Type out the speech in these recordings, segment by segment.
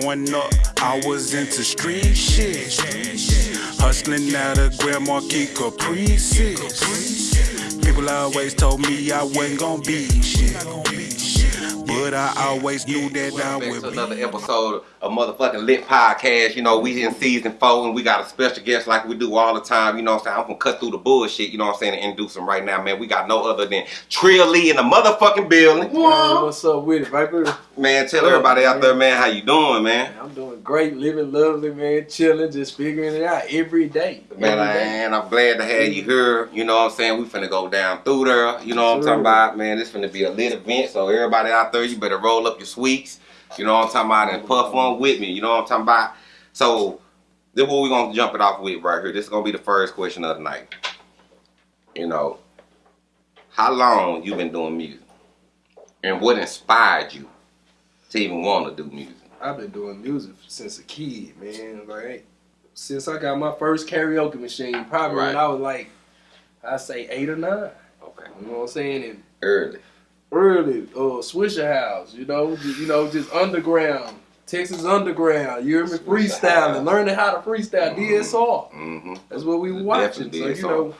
Growing up, I was into street shit. Hustling out of Grand Marquis Caprices. People always told me I wasn't gonna be shit. But I always knew that I Back would to another episode of motherfucking Lit Podcast. You know, we in season four and we got a special guest like we do all the time. You know what I'm saying? I'm gonna cut through the bullshit, you know what I'm saying, and introduce him right now, man. We got no other than Trill Lee in the motherfucking building. Hey, what's up with it, Viper? Man, tell everybody out there, man, how you doing, man? I'm doing great, living lovely, man, chilling, just figuring it out every day. Man, Every day. and I'm glad to have you here. You know what I'm saying? We finna go down through there. You know what I'm Sure. talking about? Man, this finna be a lit event. So everybody out there, you better roll up your sweets. You know what I'm talking about? And puff one with me. You know what I'm talking about? So this is what we gonna jump it off with right here. This is gonna be the first question of the night. You know, how long you been doing music? And what inspired you to even want to do music? I've been doing music since a kid, man. Like since I got my first karaoke machine, probably Right. when I was like, I say eight or nine. Okay. You know what I'm saying? And Early. Early, uh, Swishahouse, you know, ju- you know, just underground, Texas underground. You hear me? Freestyling, learning how to freestyle, Mhm. DSR. Mm-hmm. That's what we were watching. Definitely So you know,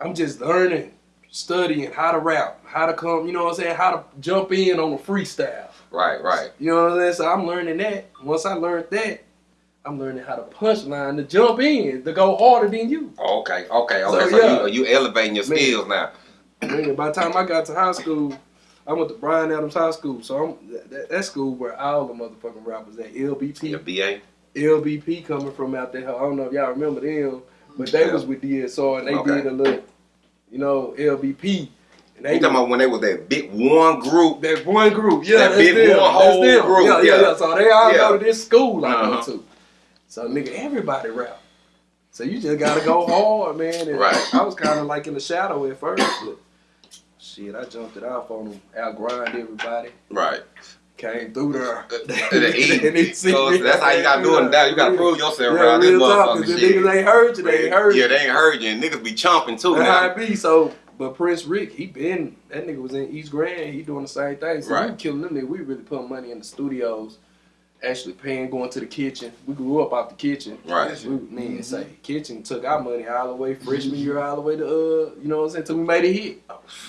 I'm just learning, studying how to rap, how to come. You know what I'm saying? How to jump in on a freestyle. Right, right. You know what I'm saying? So I'm learning that. Once I learned that, I'm learning how to punchline to jump in to go harder than you. Okay, okay, okay. So, So, yeah. you, you elevating your Man. skills now. By the time I got to high school, I went to Bryan Adams High School. So I'm that, that, school where all the motherfucking rappers at LBP. Your BA. LBP coming from out there. I don't know if y'all remember them, but they Yeah. was with DSR and they Okay. did a little, you know, LBP. And they You talking about when they was that big one group? that one group, yeah, That big them. one whole group, yeah, yeah, yeah. So they all Yeah. go to this school I Uh-huh. go to. So nigga, everybody rap. So you just gotta go hard, man. And Right. I was kind of like in the shadow at first, but shit, I jumped it off on them, out grind everybody. Right. Came through there. Uh, uh, the E. And they see So that's how you gotta do it now. You gotta prove yourself Yeah, around this real talk, 'cause motherfucking the shit. niggas ain't heard you, they ain't heard you. yeah, they ain't heard you. And niggas be chomping too That's how it be. So, but Prince Rick, he been that nigga was in East Grand. He doing the same thing. So Right. we killing them. Nigga. We really putting money in the studios. Actually paying, going to the kitchen. We grew up out the kitchen. Right. We, man, say kitchen took our money all the way freshman year, all the way to uh, you know what I'm saying, till we made a hit.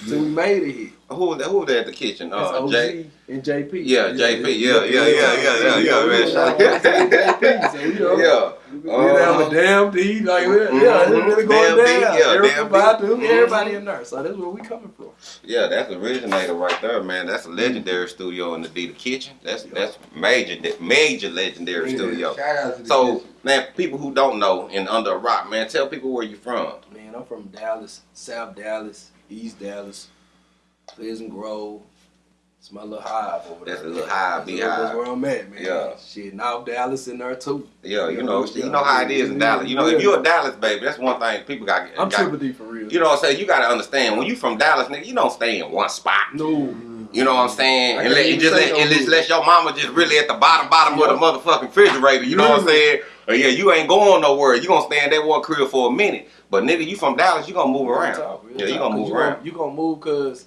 Till we made a hit. Who was? Who that at the kitchen? That's Uh, OG Jay. And JP. Yeah, JP. Yeah, yeah, yeah, yeah, yeah, yeah, man. Yeah. JP. So, you know, Yeah. We down with Damn D, like we- yeah, it's really going Damn D, down. yeah, Everybody, Damn. Badu, Mhm. everybody in there. So that's where we coming from. Yeah, that's the originator right there, man. That's a legendary studio in the D the Kitchen. That's that's major, major legendary Yeah. studio. Shout out to So, kitchen. man, people who don't know and under a rock, man, tell people where you from. Man, I'm from Dallas, South Dallas, East Dallas, Pleasant Grove. It's my little hive over there. That's a little hive, That's, beehive. that's where I'm at, man. Yeah. Shit, North Dallas in there too. Yeah, you Yeah, know, yeah. you know how it is in Dallas. You know, if you're a Dallas baby, that's one thing people got. I'm got triple D for real. you know what I'm saying? You got to understand when you from Dallas, nigga, you don't stay in one spot. no. You know what I'm saying? And let, can't it even just let, it just let your mama just really at the bottom, bottom Yeah. of the motherfucking refrigerator. You know what I'm saying? Yeah, you ain't going nowhere. You gonna stay in that one crib for a minute. But nigga, you from Dallas, you gonna move around. talk, yeah, you gonna 'Cause move around. You gonna move because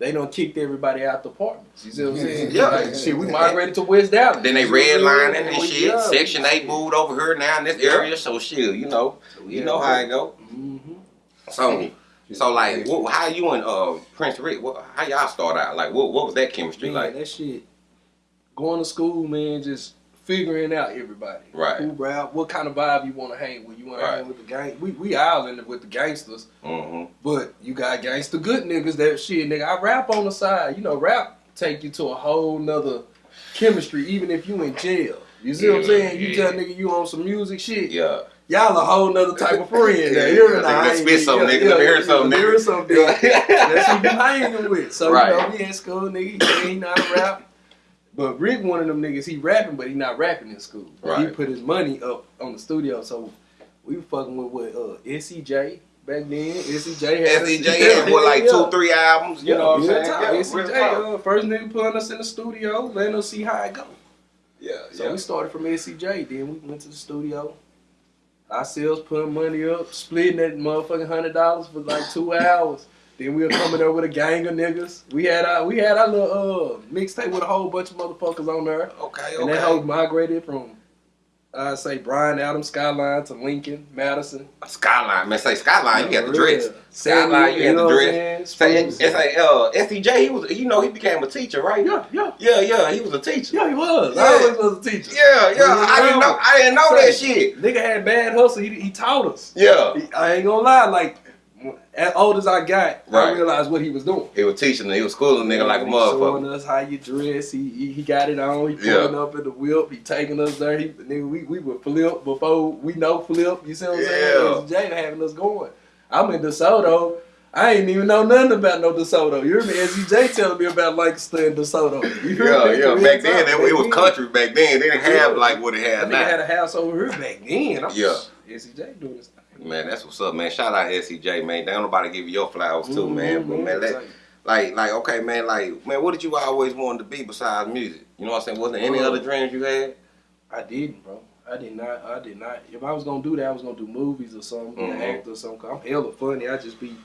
they don't kicked everybody out the apartments. You see what I'm saying? Yeah. Like, shit, we migrated to West Dallas. Then they You see what I'm redlining saying? and shit. yeah, Section we- 8 moved over here now in this Yeah. area. So shit, you know, you Yeah. know how it go. Mhm. So, so like, what, how you and uh, Prince Rick? What, how y'all start out? Like, what, what was that chemistry Man, like? that shit. Going to school, man, just figuring out everybody. Right. Who rap, what kind of vibe you want to hang with. You want Right. to hang with the gang. We we all in with the gangsters, hmm but you got gangster good niggas that shit, nigga. I rap on the side. You know, rap take you to a whole nother chemistry, even if you in jail. You see what I'm Yeah, saying? You yeah. tell nigga you on some music shit. Yeah. Y'all a whole nother type of friend. Yeah, there. You hear me yeah, now? nigga, I let's ain't- spit something, nigga. Let me hear something, Let me nigga. hear something. That's who you hanging with. So Right. you know, we in school, nigga. He ain't not rap. But Rick, one of them niggas, he rapping, but he not rapping in school. He put his money up on the studio, so we were fucking with what uh, SCJ back then. SCJ had SDJ had what, like two, three albums. You Yeah, know what I'm saying? Yeah, SCJ, uh, first nigga putting us in the studio, letting us see how it go. Yeah, So yeah. we started from SCJ, then we went to the studio. Ourselves putting money up, splitting that motherfucking hundred dollars for like two hours. Then we were coming there with a gang of niggas. We had our we had our little uh mixtape with a whole bunch of motherfuckers on there. Okay, And that okay. hoe migrated from I say Bryan Adams Skyline to Lincoln, Madison. Skyline, man. Say Skyline, you got the dress. Skyline, you had know the dress. Say, it's like uh, SDJ. He was, you know, he became a teacher, right? Yeah, yeah. yeah, yeah. He was a teacher. Yeah, he was. Yeah. I always was a teacher. Yeah, yeah. I didn't know. I didn't know that shit. Nigga had bad hustle. He, he taught us. Yeah, I ain't gonna lie. Like, as old as I got, right. I realized what he was doing. he was teaching. He was schooling nigga like a He Showing motherfucker. us how you dress. He, he he got it on. He Yeah. pulling up in the whip. He taking us there. He nigga, we we would flip before we know flip. You see what I'm saying? Yeah. Jay having us going. I'm in DeSoto. I ain't even know nothing about no DeSoto. You remember SJ telling me about Lancaster and DeSoto. You hear Yeah, me? yeah. Real Back then, it, it was country. Back then, they didn't have like what it had That nigga had a house over here back then. I'm, Yeah. SJ doing this. Man, that's what's up, man. Shout out SCJ, man. Don't nobody give you your flowers too, Mhm, man. But mhm. man, that, like, like, okay, man, like, man, what did you always want to be besides music? You know what I'm saying? Wasn't any other dreams you had? I didn't, bro. I did not. I did not. If I was gonna do that, I was gonna do movies or something, be Mhm. an actor or something. i I'm hella funny. I just be,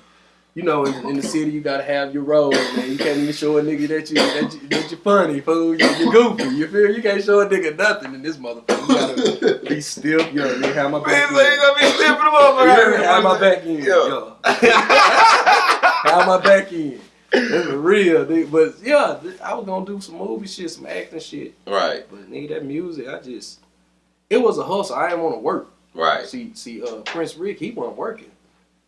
you know, in, in the city, you gotta have your role, man. You can't even show a nigga that you that you that you funny, fool. You, you goofy. You feel? You can't show a nigga nothing in this motherfucker. You gotta be stiff. You know, you have my back. Man, you in. gonna be You up, hear me? Have my back in. Yeah. Yeah. Have my back in. That's real, nigga. But yeah, I was gonna do some movie shit, some acting shit. right, But nigga, that music, I just it was a hustle. I didn't want to work. right. See, see, uh, Prince Rick, he wasn't working.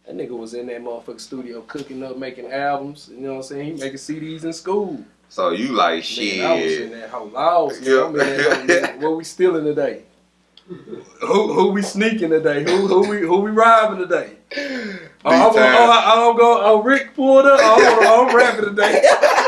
That nigga was in that motherfucking studio cooking up, making albums. You know what I'm saying? He making CDs in school. So you like Nigga, I was in shit? that whole lost. Yeah. I'm in that whole, what we stealing today? Who who we sneaking today? Who who we who we robbing today? Oh, I'm, time. oh, I, oh, I'm going. Oh, Rick pulled up. Oh, I'm, oh, I'm rapping today.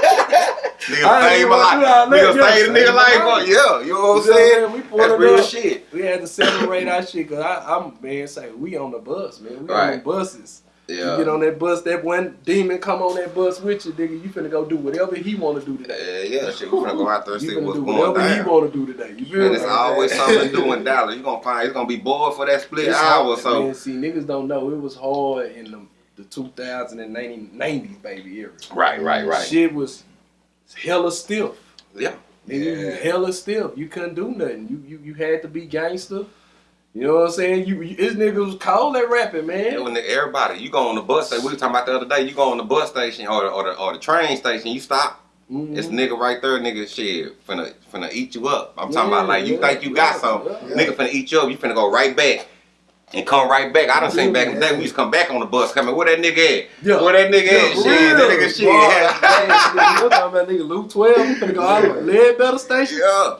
Nigga ain't my life. Nigga the nigga life. life. Yeah, you know what I'm You saying? We That's real up. shit. We had to separate our shit because I'm man say we on the bus, man. We on the buses. You Yeah. get on that bus, that one demon come on that bus with you, nigga. You finna go do whatever he wanna do today. Yeah, yeah, shit. We finna go out there and You see what's do going whatever he down. wanna do today. You feel Man, it's always something to do in Dallas. You gonna find it's gonna be bored for that split It's hour. hard, So man. See, niggas don't know it was hard in the, the 2090s, baby era. right, right, right. Shit was hella stiff. Yeah. And you hella stiff. You couldn't do nothing. You you you had to be gangster. You know what I'm saying? You, you this nigga was cold at rapping, man. Yeah, when the- everybody, you go on the bus station. We were talking about the other day. You go on the bus station or the, or the, or the train station. You stop. Mhm. It's nigga right there, nigga. Shit, finna finna eat you up. I'm talking Yeah, about like you yeah, think you got yeah, yeah. Nigga finna eat you up. You finna go right back. And come right back. I done seen back in the day. We used to come back on the bus. Coming, where that nigga at? Yeah. Where that nigga at? for Shit, that nigga shit. Boy, Yeah. man, nigga, you talking about nigga Luke 12? We finna go out to lead better station. yeah.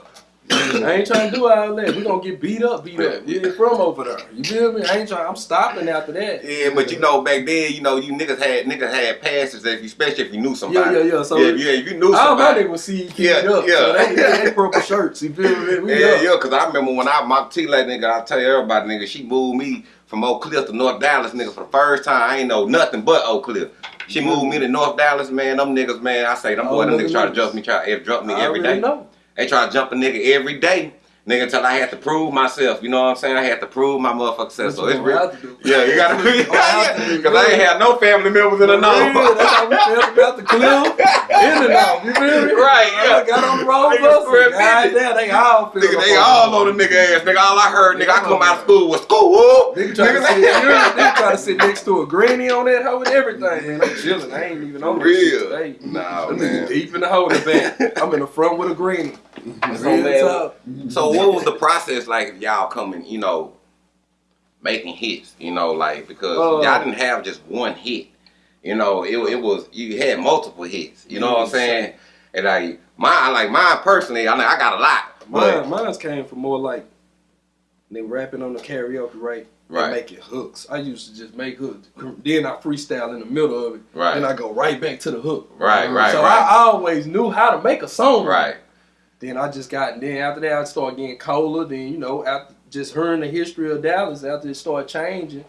I ain't trying to do all that. We gonna get beat up, beat up. We Yeah. from over there. You feel me? I ain't trying. I'm stopping after that. Yeah, but you know, back then, you know, you niggas had niggas had passes, if you, especially if you knew somebody. yeah, yeah. yeah. So yeah, yeah, if you knew somebody. all my niggas was see Yeah, yeah, up. yeah. So they, they, they purple shirts. You feel me? We Yeah, up. yeah, cause I remember when I my T lady nigga, I tell everybody nigga, she moved me from Oak Cliff to North Dallas nigga for the first time. I ain't know nothing but Oak Cliff. She moved me to North Dallas, man. Them niggas, man, I say them Oh, boy, them niggas try to jump me, try eh, to jump me I every know. They try to jump a nigga every day. Nigga, until I had to prove myself. You know what I'm saying? I had to prove my motherfucking self. So it's real. gonna have to do. Yeah, you gotta What you gonna have to yeah, Cause I ain't had no family members in the know. That's how we felt about the clip. In and out. You feel me? Right, yeah. I got on the road bus. spread God they all feel Nigga, they all on the nigga ass. Nigga, all I heard, nigga, I come out of school was school. Nigga try, to sit, nigga try to sit next to a granny on that hoe and everything, man. I'm chilling. I ain't even on Real. Nah, man. deep in the hole in the back. I'm in the front with a granny. So. So what was the process like of y'all coming, you know, making hits, you know, like because Uh, y'all didn't have just one hit. You know, it, it was you had multiple hits. You know what I'm saying? And like mine like mine personally, I know I got a lot. Mine, mine's came from more like they rapping on the karaoke, right? Right. And making hooks. I used to just make hooks. Then I freestyle in the middle of it. Right. Then I go right back to the hook. Right, right, So right. I always knew how to make a song. right. Then I just got, and then after that I started getting colder. Then, you know, after just hearing the history of Dallas, after it started changing,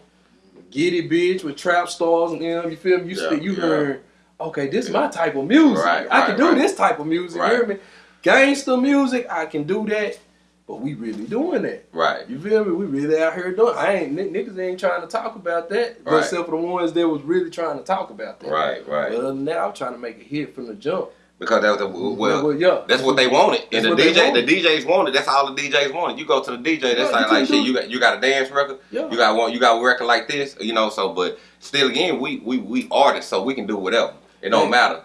Giddy Bitch with Trap Stars and them, you feel me? You, Yeah, you yeah. heard, okay, this is my type of music. Right, I right, can do right. this type of music, Right. you hear me? Gangster music, I can do that. but we really doing that. Right. You feel me? We really out here doing. I ain't niggas ain't trying to talk about that, but Right. except for the ones that was really trying to talk about that. Right, But right. other than that, I'm trying to make a hit from the jump. Because that was the well. well, yeah, That's what they wanted, and the DJ, wanted. the DJs wanted. That's all the DJs wanted. You go to the DJ, that's Yeah, like, like shit. You got you got a dance record. Yeah. You got one. You got a record like this. You know. So, but still, again, we we we artists, so we can do whatever. It don't Yeah. matter.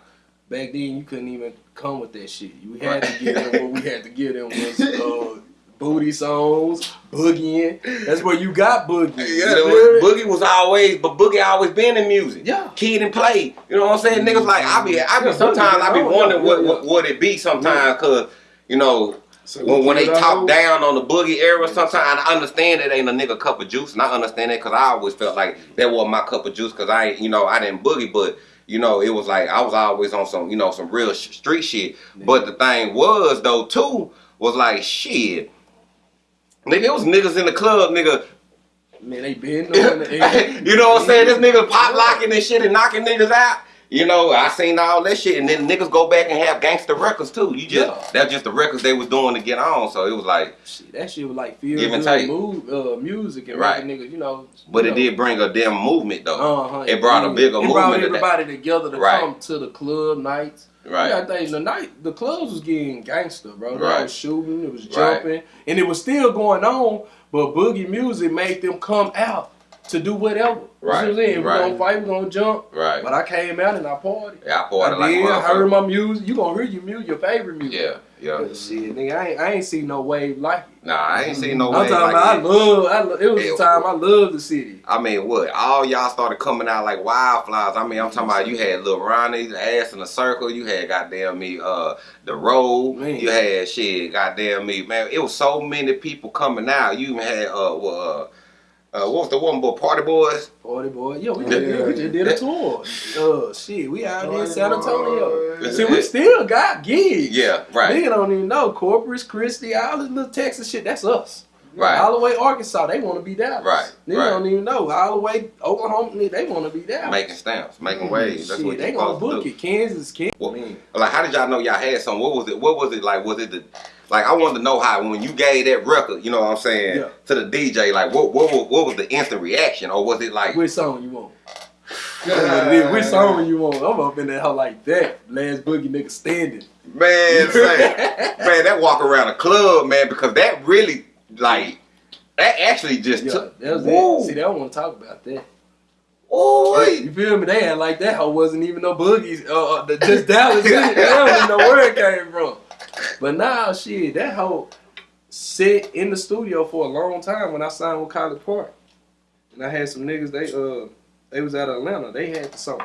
Back then, you couldn't even come with that shit. You had Right. to give them what we had to give them was uh, booty songs, boogieing. That's where you got boogie. Yeah, You there feel was- Boogie was always, but Boogie always been in music. Yeah. Kid and play. You know what I'm saying? Niggas like I be, I be Yeah, sometimes I be Boogie been on, wondering yeah, what, yeah. what what it be sometimes, cause you know So when, when they talk down on the boogie era, sometimes I understand it ain't a nigga cup of juice, and I understand that because I always felt like that was my cup of juice because I you know, I didn't boogie, but you know, it was like I was always on some, you know, some real sh- street shit. But the thing was though too was like shit, nigga, it was niggas in the club, nigga. Man, they been doing it. you know what I'm saying? This nigga pop locking and shit and knocking niggas out. You know, I seen all that shit, and then niggas go back and have gangster records too. You just Yeah. that's just the records they was doing to get on. So it was like. Shit, that shit was like feel good move, uh, music and Right. niggas, you know. But you it know, did bring a damn movement though. Uh-huh, It brought a bigger It brought movement to that. everybody together to Right. come to the club nights. Right. Yeah, I think the night the clubs was getting gangster, bro. They Right. was shooting, it was Right. jumping, and it was still going on. But boogie music made them come out to do whatever. You Right, what right. We gonna fight, we gonna jump. Right. But I came out and I partied. Yeah, I I poured it like a did. I heard my music. You gonna hear your music, your favorite music. Yeah, yeah. But shit, nigga, I ain't, I ain't seen no wave like it. Nah, I ain't seen no I'm way. talking like about, I love, I love, it was Yeah. the time I loved the city. I mean, what? All y'all started coming out like wildflowers. I mean, I'm talking about you had Lil Ronnie, Ass in a Circle. You had goddamn me, uh, The Road. Man. You had shit, goddamn me, man. It was so many people coming out. You even had uh, what, uh, uh, what was the one boy, Party Boyz? Party boy, yeah, we, Yeah. did, we just did a tour. Uh, shit, we out here in San Antonio. Boy. See, we still got gigs. Yeah, right. Nigga don't even know Corpus Christi, all this little Texas shit. That's us. Right. All the way Arkansas, they want to be Dallas. Right, They right. don't even know. All the way Oklahoma, they want to be Dallas. Making stamps, making waves. That's shit, what they you gonna book do. it. Kansas, Kansas. Well. Like, how did y'all know y'all had some? What was it? What was it like? Was it the like? I wanted to know how when you gave that record, you know what I'm saying, Yeah. to the DJ. Like, what what was, what was the instant reaction, or was it like, Which song you want? That's what it is. Which song you want? I'm up in that hoe like that. Last boogie nigga standing. man, say, man, that walk around the club, man, because that really like that actually just Yeah, took. that was Woo. it. See, they don't want to talk about that. Ooh, You feel me? They had like that hoe wasn't even no boogies. Uh, uh, the- just Dallas. in it. They don't even know where it came from. But now, shit, that hoe sit in the studio for a long time when I signed with College Park. And I had some niggas, they uh they was out of Atlanta. They had the song.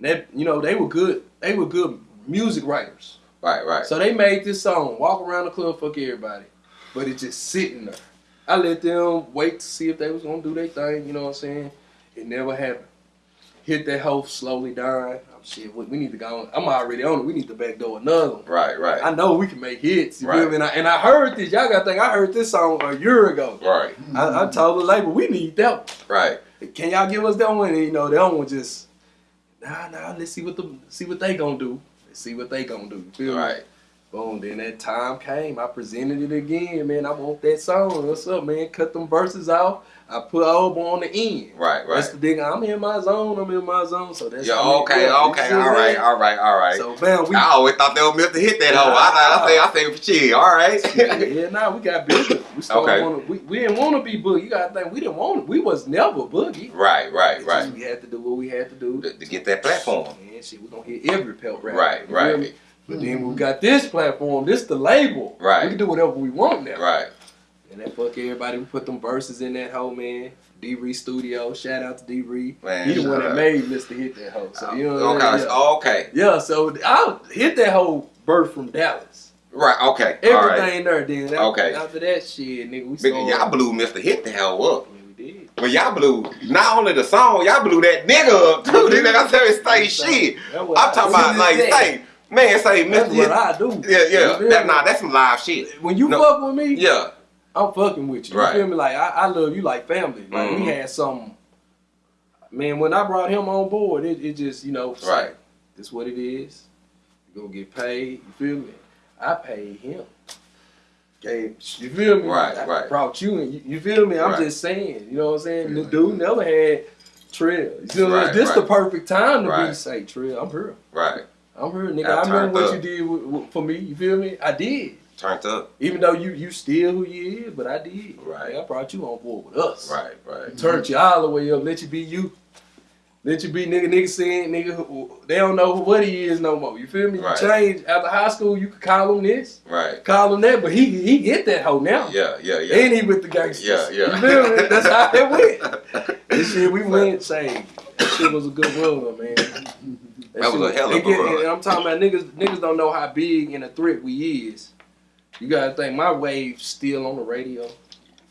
That you know, they were good, they were good music writers. right, right. So they made this song, walk around the club, fuck everybody. But it just sitting there. I let them wait to see if they was gonna do their thing, you know what I'm saying? It never happened. Hit that hoe slowly dying. Shit, we, we need to go on. I'm already on it. We need to backdoor another one. right, right, I know we can make hits. You Right. feel me? And I, and I heard this. Y'all gotta think I heard this song a year ago. right, I, I told the label we need that right. Can y'all give us that one? And you know, that one just nah nah, let's see what the see what they gonna do. Let's see what they gonna do. You feel me? Right. Boom, then that time came. I presented it again, man. I want that song. What's up, man? Cut them verses off. I put Obo on the end. Right, right. That's the thing. I'm in my zone. I'm in my zone. So that's Yeah, okay, yeah, okay, all right, all right, all right. So man, we I always thought they were meant to hit that hole. I thought I say I shit. All right. yeah, yeah, nah, we got bigger. We started Okay. wanna, we, we didn't want to be boogie. You gotta think we didn't want. We was never boogie. right, right, right. We had to do what we had to do. To, to get that platform. Man, shit, we gonna hit every pelt rap. Right, right. But then we got this platform. This the label. Right. We can do whatever we want now. Right. And that fuck everybody. We put them verses in that hoe, man. D Ree Studio. Shout out to D Ree. Man, He the one that made Mr. Hit that hoe. So you know what okay, I mean? Yeah. okay. yeah, so I hit that whole birth from Dallas. Right, okay. All right. Everything there. Then after, Okay. after that shit, nigga, we started. Y'all blew Mr. Hit the hell up. Yeah, we did. Well, y'all blew not only the song, y'all blew that nigga up too. Nigga, I tell you, stay shit. I'm talking about like, say, man, say Mr. That's what I do. Yeah, yeah. That, nah, that's some live shit. when you No. fuck with me, Yeah, I'm fucking with you. You Right. feel me? Like I, I love you like family. Like we Mhm. had some. Man, when I brought him on board, it, it just you know, Right. This what it is. You gonna get paid. You feel me? I paid him. Gave, you feel me? Right, I right. Brought you in. You, you feel me? I'm Right. just saying. You know what I'm saying? The dude never had Trill. You I'm Right. This the perfect time to be say Trill. I'm here. Right. I'm here, nigga. I I, remember what up. you did with, with- for me. You feel me? I did. Turned up. Even though you you still who you is, but I did. Right. I brought you on board with us. Right. Right. Turned you all the way up. Let you be you. Let you be nigga. Nigga saying nigga. They don't know what he is no more. You feel me? You Right. change after high school. You could call him this, Right. call him that, but he he get that hoe now. Yeah. Yeah. Yeah. And he with the gangsters. Yeah, yeah. You feel me? That's how it went. This shit, we went say that shit was a good run, man. That was a hell of a run. And I'm talking about niggas. Niggas don't know how big and a threat we is. You gotta think my wave's still on the radio.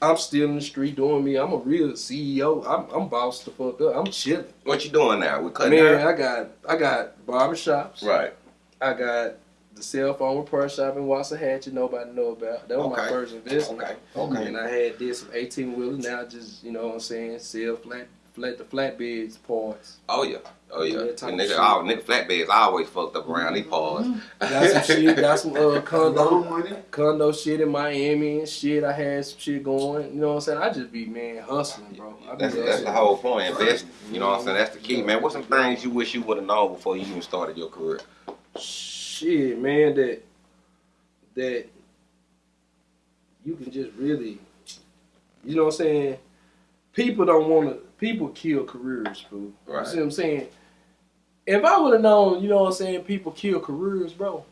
I'm still in the street doing me. I'm a real CEO. I'm, I'm bossed the fuck up. I'm chilling. What you doing now? We cutting Man, hair? I got I got barbershops. Right. I got the cell phone repair shop in Waxahachie. Nobody know about. That was my Okay. first investment. Okay. Okay. And I had did some 18 wheelers. Now I just, you know what I'm saying, sell flat, flat the flatbeds parts. Oh yeah. Oh yeah. Yeah, And nigga, shit. all nigga flatbeds I always fucked up around these paws. Got some shit, got some uh, condo, condo shit in Miami and shit. I had some shit going. You know what I'm saying? I just be man hustling, bro. I That's that's hustling. the whole point. Invest. You know what I'm saying? That's the key, man. What's some things you wish you would have known before you even started your career? shit, man. That that you can just really, you know what I'm saying? People don't want to. People kill careers, fool. Right. You see what I'm saying? If I would have known, you know what I'm saying, people kill careers, bro.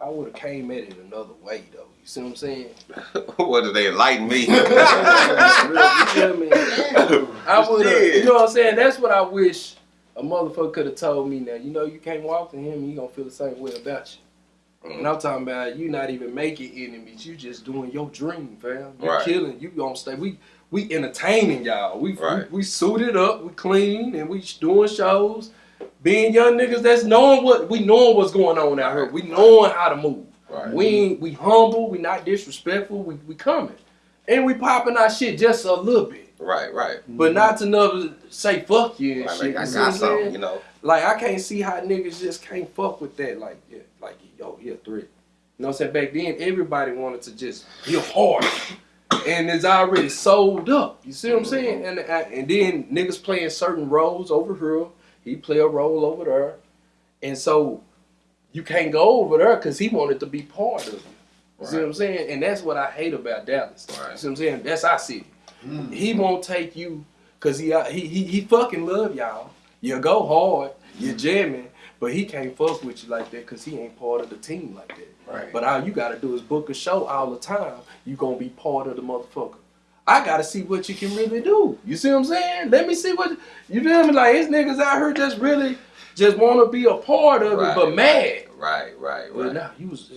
I would have came at it another way, though. You see what I'm saying? what did they enlighten me? you feel me? I would have, you know what I'm saying? That's what I wish a motherfucker could have told me. Now, you know, you can't walk to him, and he gonna feel the same way about you. And I'm talking about you not even making enemies. You just doing your dream, fam. You Right. killing. You gonna stay. We we entertaining y'all. We, Right. we we suited up. We clean and we doing shows. Being young niggas, that's knowing what we knowing what's going on out here. We knowing how to move. right. We ain't, we humble. We not disrespectful. We we coming, and we popping our shit just a little bit, Right. Right. but mm-hmm. not to never say fuck you and Right, shit. like, I You got something, you know. Like I can't see how niggas just can't fuck with that. Like, yeah, like yo, he a threat. You know what I'm saying? Back then, everybody wanted to just be hard, and it's already sold up. You see what I'm mm-hmm. saying? And and then niggas playing certain roles over here. He play a role over there, and so you can't go over there because he wanted to be part of it. You see what I'm saying? And that's what I hate about Dallas. Right. You see what I'm saying? That's our city. Mm. He won't take you because he, uh, he he he fucking love y'all. You go hard, you jamming, but he can't fuck with you like that because he ain't part of the team like that. Right. But all you gotta do is book a show all the time. You gonna be part of the motherfucker. I gotta see what you can really do. You see what I'm saying? Let me see what you feel me. Like it's niggas out here just really just want to be a part of Right, it, but mad. Right. Right. But Right. nah, you was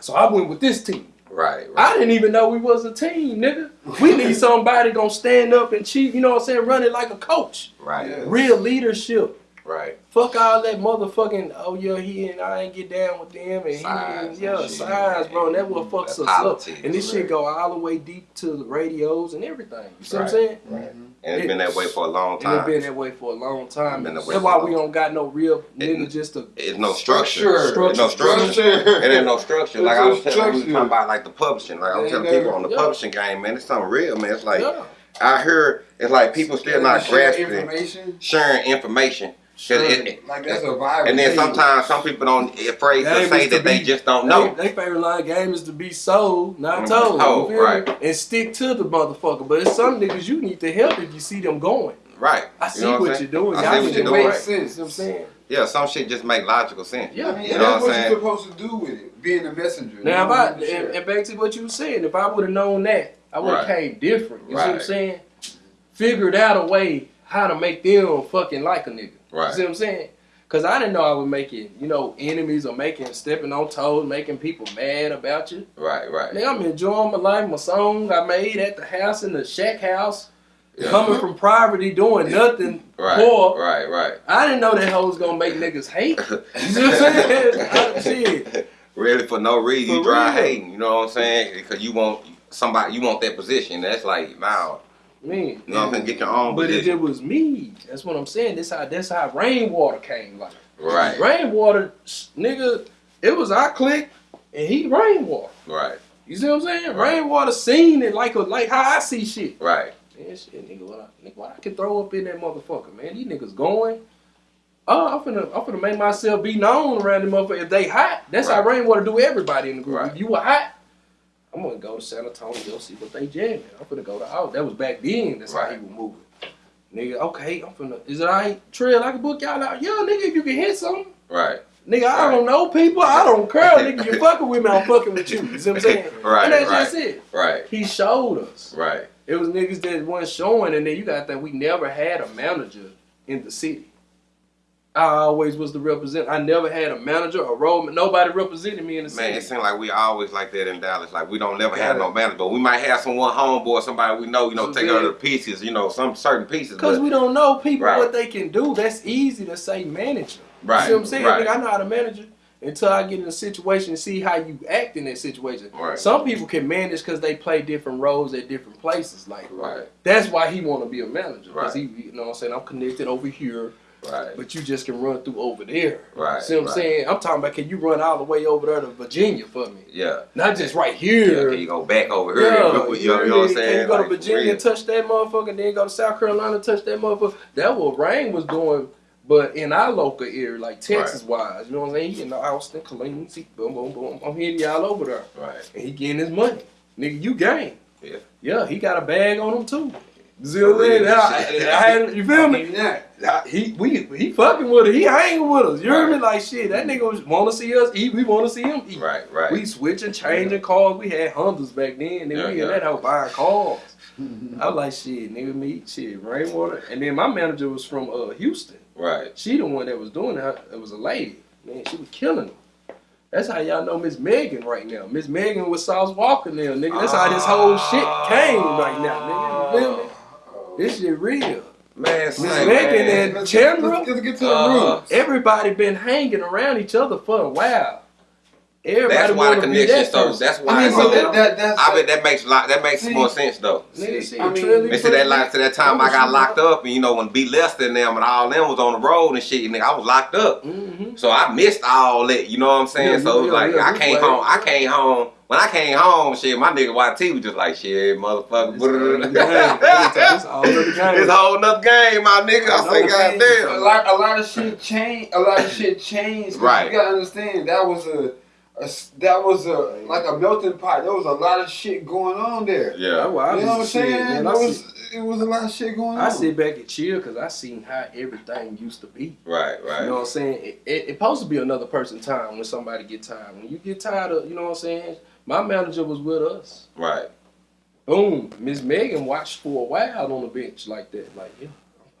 so I went with this team. Right. Right. I didn't even know we was a team, nigga. We need somebody gonna stand up and cheat. You know what I'm saying? Run it like a coach. Right. Real leadership. Right. Fuck all that motherfucking. Oh yeah, he and I ain't get down with them and Size he and yeah shit. size, bro. And that what fucks That us up. And this shit go all the way deep to the radios and everything. You see what I'm Right. saying? Right. And it's been that way for a long And it time. been that way for a long time. Been that That's for why a we long don't got no real It- nigga just to It's no structure. Structure. There's no structure. Structure. It ain't no structure. Like I was There's telling you, we talking about like the publishing. Like I was telling people on the yeah. publishing game, man, it's something real, man. It's like yeah. I hear it's like people still not grasping information. sharing information. 'Cause it- it- Like that's a viral. and then thing. sometimes some people don't afraid Game to is say to that they just don't know. they favorite line game is to be sold, not Mhm. told. Told, you feel right. me? And stick to the motherfucker. But it's some niggas you need to help if you see them going. Right. I You see know what what you're doing. I Y'all see what you're doing. right. Makes You sense. what I'm saying? Yeah, some shit just make logical sense. Yeah. I mean, You know that's what what you're supposed to do with it. Being a messenger. Now, if I and, and back to what you were saying, if I would have known that, I would have Right. came different. You see what I'm saying? Figured out a way how to make them fucking like a nigga. You Right. see what I'm saying? Cause I didn't know I was making, you know, enemies or making stepping on toes, making people mad about you. Right, right. Nigga, I'm enjoying my life, my song I made at the house in the shack house, Yeah. coming from poverty, doing nothing, Right, poor. right, right. I didn't know that hoe was gonna make niggas hate. You see what I'm saying? Shit. Really for no reason, you For try real. hating. You know what I'm saying? Because you want somebody, you want that position. That's like, now, Man. you know what I'm saying? Get your own But if it was me, that's what I'm saying. This how that's how rainwater came. Like Right, rainwater, nigga, it was our click and he rainwater. right. You see what I'm saying? Rainwater seen it like a, like how I see shit. Right. Man, shit, nigga, what I, nigga, what I can throw up in that motherfucker, man. These niggas going. Oh, I'm finna, I'm finna make myself be known around them motherfucker. If they hot, that's how rainwater do everybody in the group. Right. If you were hot, I'm gonna go to San Antonio see what they jamming. I'm gonna go to out. That was back then. That's how he was moving. Nigga, okay, I'm finna. Is it alright? Trail, I can book y'all out. Yeah, nigga, if you can hit something. Right. Nigga, I don't know people. I don't care. nigga, you fucking with me, I'm fucking with you. You see what I'm saying? Right, And that's right. just it. Right. He showed us. Right. It was niggas that weren't showing, and then you got think we never had a manager in the city. I always was the represent. I never had a manager, a role. Nobody represented me in the same. Man, it city. seems like we always like that in Dallas. Like we don't never have no manager, but we might have someone homeboy, somebody we know, you know, So take the pieces, you know, some certain pieces. Because we don't know people Right. what they can do. That's easy to say manager. right. You see what I'm saying? Right. Nigga, I know how to manage until I get in a situation and see how you act in that situation. Right. Some people can manage because they play different roles at different places. Like Right. that's why he want to be a manager because Right. he, you know, what I'm saying I'm connected over here. Right. but you just can run through over there. Right, See what I'm right. saying? I'm talking about can you run all the way over there to Virginia for me? Yeah. Not just right here. Yeah. Can you go back over here? Yeah, you, know, you know what I'm saying? Can you go Like, to Virginia and touch that motherfucker, then go to South Carolina and touch that motherfucker? That what Rain was doing, but in our local area, like Texas wise, you know what I'm saying? He in the Austin, see, boom, boom, boom. I'm hitting y'all over there. Right. And he getting his money. Nigga, you game. Yeah. Yeah, he got a bag on him too. You see what I'm saying? real. I- I had- you feel me? Even that. He we he fucking with us. He hanging with us. You hear me? Like shit. That nigga want to see us eat. We want to see him eat. Right. Right. We switching, changing cars. We had Hondas back then. Then Yeah, we in yeah. that hoe buying cars. I was like shit, nigga, me shit, rainwater. And then my manager was from uh Houston. right. She the one that was doing it. It was a lady. Man, she was killing them. That's how y'all know Miss Megan right now. Miss Megan with Sauce Walka now, nigga. That's how this whole shit came right now, nigga. You feel me? This shit real. Man, Miss say, Megan man. and Let's, Chandra. let's, let's get to the Uh, roots. Everybody been hanging around each other for a while. Everybody That's why the wanna connection that starts. That's why. I mean, so so that, that, that's. I bet that makes lot. That makes See? more sense though. Nigga, shit, I mean, Trilly Listen to that like to that time I got locked up and you know when B Lester and them and all them was on the road and shit, nigga, I was locked up. Mhm. So I missed all that, you know what I'm saying? Yeah, so it was yeah, like yeah, I you came played. home. I came home. When I came home, shit, my nigga YT was just like, shit, motherfucker. This all another game. This all game. It's a whole nother game, my nigga. I say, No, man. a lot, a lot of shit changed. A lot of shit changed. Right. You gotta understand that was a, that was a like a melting pot. There was a lot of shit going on there. Yeah. why I you know what I'm be shit, saying? man. There was sit, it was a lot of shit going on. I sit back and chill because I seen how everything used to be. Right, right. You know what. I'm saying? It, it, it supposed to be another person time when somebody get tired. When you get tired of, you know what I'm saying? My manager was with us. Right. Boom. Miss Megan watched for a while on the bench like that. Like, yeah,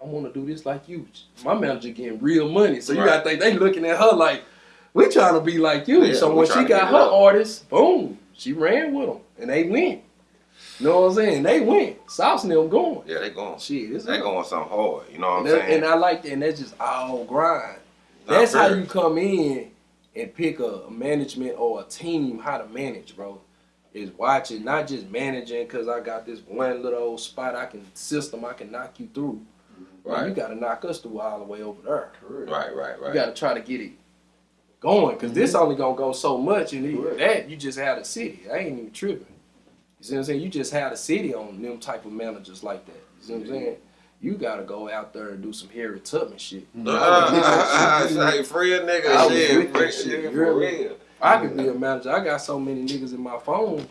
I want to do this like you. My manager getting real money. So you Right. got to think they looking at her like, we trying to be like you. Yeah, so when she got her artists, boom, she ran with them. And they went. You know what I'm saying? They went. Sauce and them going. Yeah, they going. Shit, They going something hard. You know what I'm saying? and I like that. And that's just all grind. That's how you come in and pick a, a management or a team how to manage, bro. Is watching, not just managing because I got this one little old spot I can system I can knock you through. Right. Right. You got to knock us through all the way over there. Right, right, right. You got to try to get it going because this mm-hmm. only gonna go so much, and even that you just had a city. I ain't even tripping. You see what I'm saying? You just had a city on them type of managers like that. You see what I'm saying? You gotta go out there and do some Harry Tubman shit. Uh, say free a I nigga, was shit, free a that shit, nigga you for hear real. I could be a manager. I got so many niggas in my phone,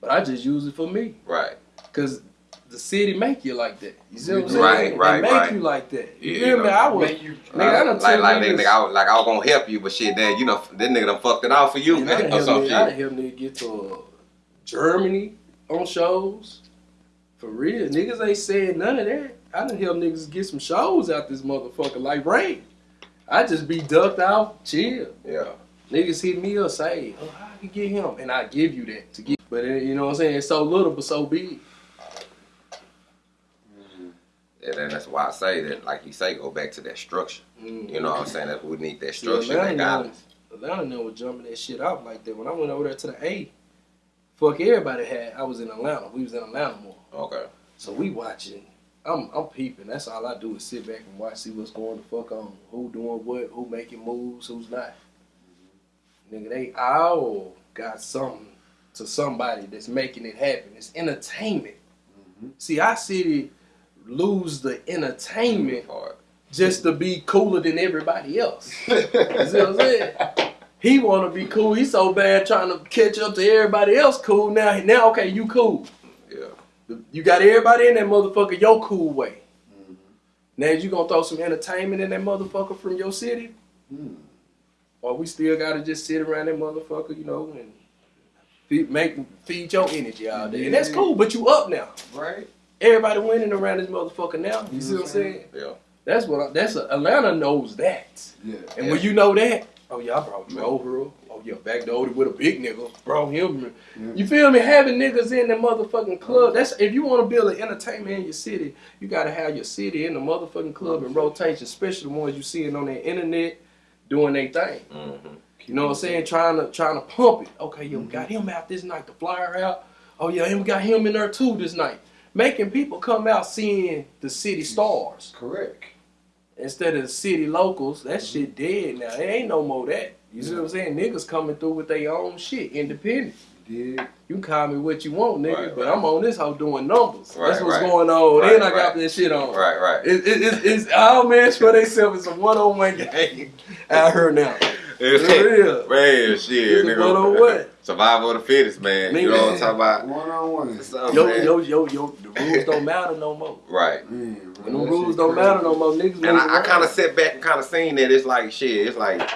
but I just use it for me. Right. Cause the city make you like that. You see what I'm saying? Right, They right, make right. you like that. You Yeah, feel you me? know, I was Make you, Nigga, I done like, like, niggas- nigga, I was, like, I was gonna help you, but shit, then, you know, that nigga done fucked it out for you, And I done or helped some niggas- I done shit. helped niggas get to uh, Germany on shows. For real. Niggas ain't saying none of that. I done help niggas get some shows out this motherfucker like Ray. I just be ducked out, chill. Yeah. Niggas hit me up, say, oh, how I can get him? And I give you that to get. But uh, you know what I'm saying? It's so little but so big. And then that's why I say that, like you say, go back to that structure. Mm. You know what I'm saying? That we need that structure, Atlanta that guidance. Atlanta was jumping that shit out like that. When I went over there to the A, fuck everybody had. I was in Atlanta. We was in Atlanta more. Okay. So we watching. I'm I'm peeping. That's all I do is sit back and watch, see what's going the fuck on. Who doing what? Who making moves? Who's not? Nigga, they all got something to somebody that's making it happen. It's entertainment. Mm-hmm. See, our city lose the entertainment Part. just to be cooler than everybody else. You see what I'm saying? He want to be cool. He's so bad trying to catch up to everybody else cool. Now, now, okay, you cool. Yeah. You got everybody in that motherfucker your cool way. Mm-hmm. Now you gonna throw some entertainment in that motherfucker from your city? Hmm. Or we still gotta just sit around that motherfucker, you know, and feed, make feed your energy all day. And that's cool, but you up now. Right. Everybody winning around this motherfucker now. You see what I'm saying? Yeah. That's what I, that's a, Atlanta knows that. Yeah. And Yeah. when you know that, oh yeah, I brought Joe Hurl. Oh yeah, back to with a big nigga. bro. him. Yeah. You feel me? Having niggas in the motherfucking club. That's if you want to build an entertainment in your city, you gotta have your city in the motherfucking club in rotation, especially the ones you seeing on the internet doing their thing. Mm-hmm. You know what I'm saying? Trying to trying to pump it. Okay, yo, we got him out this night. The flyer out. Oh yeah, and we got him in there too this night. Making people come out seeing the city stars Correct. instead of the city locals. That shit dead now. There ain't no more that. You see what I'm saying? Niggas coming through with their own shit, independent. Did You can call me what you want, nigga, Right, but right. I'm on this hoe doing numbers. Right, That's what's right. going on. Right, then I got this shit on. Right, right. It, it, it, it's all men for themselves. It's a one-on-one game out here now. It's For real. Man, shit, It's a nigga. one-on-one. Survival of the fittest, man. You know what I'm talking about? one on one. Yo, man. yo, yo, yo, the rules don't matter no more. Right. Man, When the rules don't matter no more, niggas And I, I kind of sit back and kind of seen that it's like shit. It's like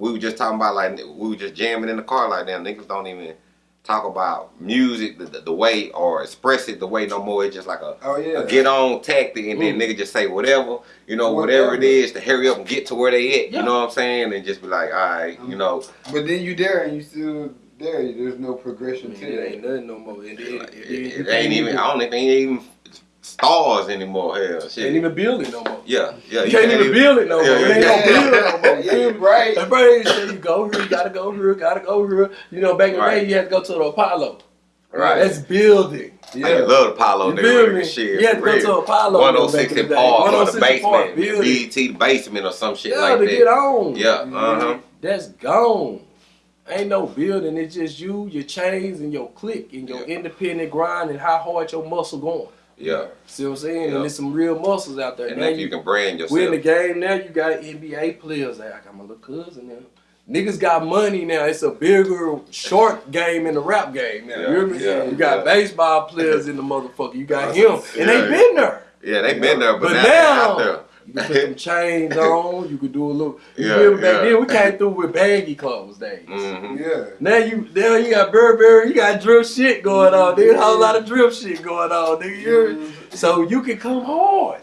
we were just talking about like we were just jamming in the car like that. Niggas don't even talk about music the, the, the way or express it the way no more. It's just like a, Oh yeah. a get on tactic, and then Mm. nigga just say whatever you know, whatever, it Whatever. is to hurry up and get to where they at. Yeah. You know what I'm saying? And just be like, all right, you know, But then you there and you still there. There's no progression Man, to it ain't nothing no more. It, it, it, it, it ain't even. I don't think they ain't even stars anymore. Hell, shit. Ain't even build it no more. yeah, yeah. You can't even build it no more. Yeah, It ain't yeah. no build it no more. Yeah, you're right. The phrase said you go here, you gotta go here, gotta go here. You know, back in the Right. day, you had to go to the Apollo. Right. That's building. I love the Apollo You feel me? shit. You had to go to Apollo. 106 back in in the. Park or the 106 in Park, basement, building. BET the basement or some shit Yeah, like to that. get on. Yeah, uh huh. That's gone. Ain't no building. It's just you, your chains, and your click, and your Yeah. independent grind, and how hard your muscle going. Yeah, See what I'm saying? Yeah. And there's some real muscles out there. and now if you can brand yourself. we in the game now. You got NBA players. Like, I got my little cousin now. Niggas got money now. It's a bigger short game in the rap game now. Yeah, you yeah, you got yeah. baseball players in the motherfucker. You got him, and they been there. Yeah, they been there, but, But now, now- out there. You can put some chains on. You could do a little. You Yeah, feel me? Back yeah. then we came through with baggy clothes days. hmm Yeah. Now you now you got Burberry, you got drip shit going on, nigga. A whole lot of drip shit going on, nigga. You hear me? So you can come hard.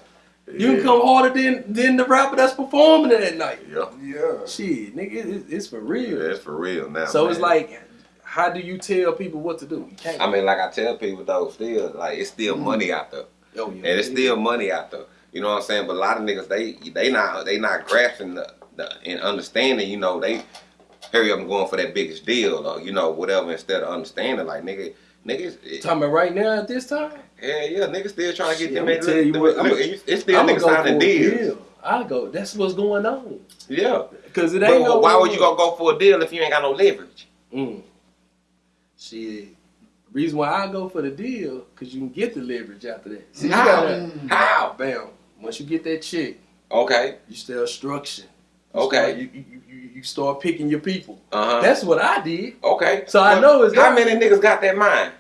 You can come harder than than the rapper that's performing it that night. Yeah, Yeah. Shit, nigga, it, it's for real. yeah, it's for real now. so man. it's like, how do you tell people what to do? You can't. I mean, like I tell people though, still like it's still Mhm. money out there, oh, yeah. and it's still money out there. You know what I'm saying? But a lot of niggas, they they not they not grasping the, the and understanding. You know, they hurry up and going for that biggest deal or you know whatever instead of understanding. Like nigga, niggas, it, talking about right now at this time. yeah, yeah, niggas still trying to get Shit, them. In- tell you look, what, look, I'ma- it's still I'ma niggas signing deals. deal. I go. That's what's going on. Yeah, Cause it but ain't no. why would you gonna go for a deal if you ain't got no leverage? Mm. Shit. Reason why I go for the deal, cause you can get the leverage after that. See, How? gotta, How? bam. Once you get that check, Okay, you start structure. You Okay. start- you, you, you, you start picking your people. uh huh. That's what I did. okay. So I know it's how many niggas got that mind.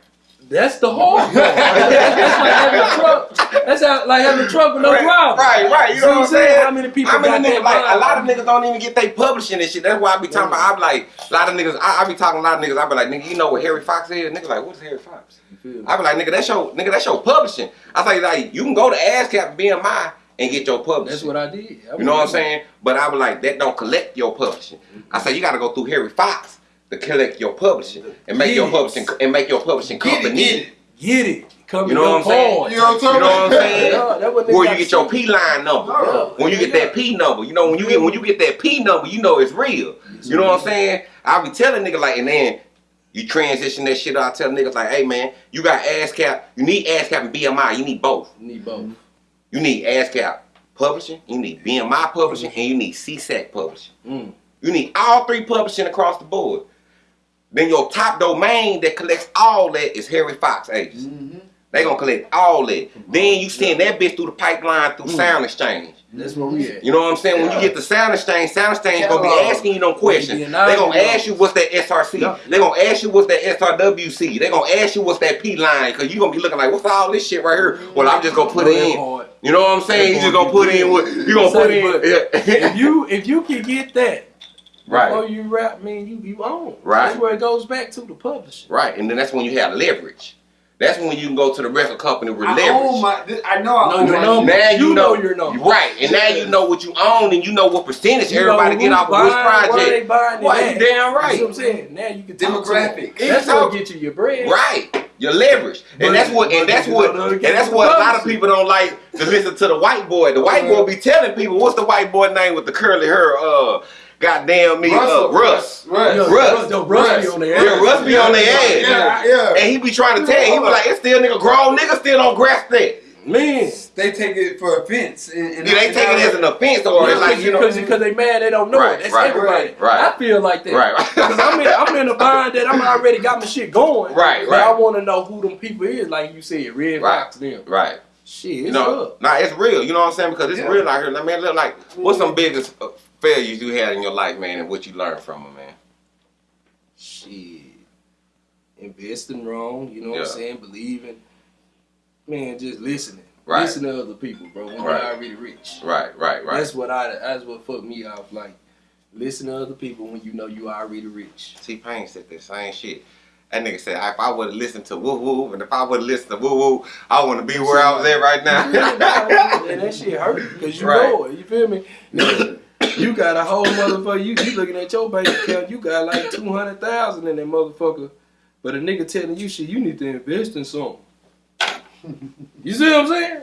That's the whole part. that's like having a truck. That's how, like having a truck with no right, driver. right, right. You See know what I'm saying? How many people How many got niggas, that like, a lot of niggas don't even get they publishing and shit. That's why I be talking about, I be like, a lot of niggas, I, I be talking a lot of niggas, I be like, nigga, you know what Harry Fox is? Niggas like, what's Harry Fox? You feel? I be like, nigga, that's your, nigga, that's your publishing. I say, like, you can go to ASCAP BMI and get your publishing. That's what I did. I You know what I'm saying? But I was like, that don't collect your publishing. I say you gotta go through Harry Fox to collect your publishing and make your Yes. publishing and make your publishing Get it, company. get it. Get it. Come You know what I'm saying? You know what I'm You know what I'm saying? Yeah, Where you get your P line number. Yeah. When you get that P number, you know when you get when you get that P number, you know it's real. You know what I'm saying? I be telling nigga like, and then you transition that shit. I tell niggas like, hey man, you got ASCAP. You need ASCAP and BMI. You need both. You need both. You need ASCAP publishing. You need BMI publishing, and you need SESAC publishing. Mm. You need all three publishing across the board. Then your top domain that collects all that is Harry Fox agents. Mm-hmm. They gonna collect all that. Then you send that bitch through the pipeline through SoundExchange. That's where we at. You know what I'm saying? When you get the SoundExchange, Sound Exchange gonna be asking you no questions. Yeah, They gonna ask you what's that SRC. Yeah. They gonna ask you what's that SRWC. They gonna ask you what's that P line. Cause you gonna be looking like, what's all this shit right here? Well, I'm just gonna put it in. You know what I'm saying? You just gonna put in what you gonna put in. if you if you can get that before right. you rap, man, you you own. Right. That's where it goes back to the publisher. Right. And then that's when you have leverage. That's when you can go to the record company with I leverage. own my. th- I know I Know own your number. Now you, You know, know your number. Right, and now you know what you own, and you know what percentage You everybody get who's off of which buying, Where they project. buying it Why at. you damn You right? see what I'm saying? Now you can talk to Demographic. That's how what get you your bread. Right, your leverage, But- and that's what, and that's what, and that's what a lot of people don't like to listen to the white boy. The white boy be telling people, what's the white boy name with the curly hair? Uh, goddamn me, uh, Russ. Russ. Yo, Russ. Yo, Russ be on their Yeah, ass. Russ be on their ass. Yeah, yeah. And he be trying to tell you, he be like, it's still nigga grown nigga still don't grasp that. Man. They take it for offense. And, and Yeah, they take it as an offense or it's like you know. because they mad they don't know Right, it. That's right, everybody. right. I feel like that. Right. Because I'm in, I'm in a bind that I'm already got my shit going. Right, But right. I want to know who them people is, like you said, Red Right. Fox them. Right. Shit, it's You know, up. nah, it's real. You know what I'm saying? Because it's Yeah. real out here. I mean, look like, what's some biggest uh, failures you had in your life, man, and what you learned from them, man? Shit. Investing wrong, you know what I'm saying? Believing. Man, just listening. Right. Listen to other people, bro. When Right. you're already rich. Right, right, right. That's what I that's what fucked me off. Like, listen to other people when you know you already rich. T-Pain said the same shit. That nigga said, if I would have listened to Woo Woo, and if I would have listened to Woo Woo, I want to be where I was at right now. and that shit hurt because you Right. know it. You feel me? You got a whole motherfucker. You, you looking at your bank account. You got like two hundred thousand in that motherfucker. But a nigga telling you shit, you need to invest in something. You see what I'm saying?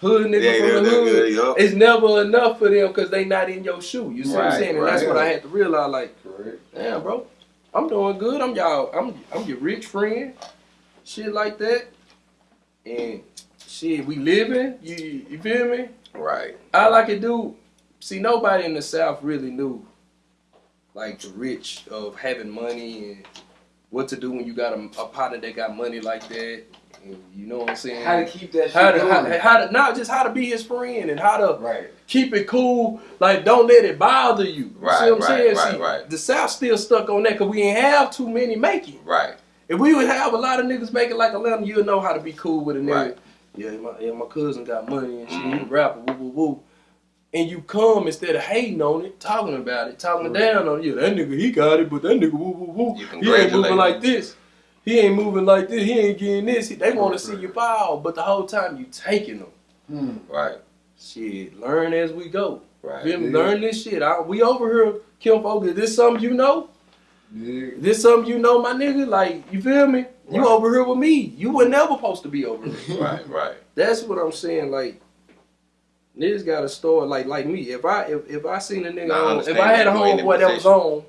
Hood nigga Yeah, from yeah, the yeah, hood. yeah, yeah. It's never enough for them because they not in your shoe. You see what I'm saying? And that's right. what I had to realize. Like, Correct. damn, bro, I'm doing good. I'm y'all. I'm I'm your rich friend. Shit like that. And shit, we living. You you feel me? right. All I could do, see, nobody in the South really knew, like the rich of having money and what to do when you got a, a partner that got money like that. And you know what I'm saying? How to keep that shit how to, going. how, how to not just how to be his friend and how to right. keep it cool. Like don't let it bother you. You Right, see what I'm right, saying? right, see, right. The South still stuck on that because we ain't have too many making. Right. If we would have a lot of niggas making like a Atlanta, you'll know how to be cool with a nigga. Right. Yeah, my yeah, my cousin got money and shit. He a rapper, woo woo woo. And you come instead of hating on it, talking about it, talking Right. down on it. Yeah, that nigga he got it, but that nigga woo woo woo. He ain't moving like this. He ain't moving like this. He ain't getting this. They want to see you fall, but the whole time you taking them. Hmm. Right. Shit, learn as we go. Right. Yeah. Learn this shit. I, we over here, Kim Folk. Is this something you know? Yeah. This something you know, my nigga? Like, you feel me? You over here with me. You were never supposed to be over here. Right. Right. That's what I'm saying. Like, niggas got a start like like me. If I if, if I seen a nigga Nah, I on, if I had a you in the homeboy that was on,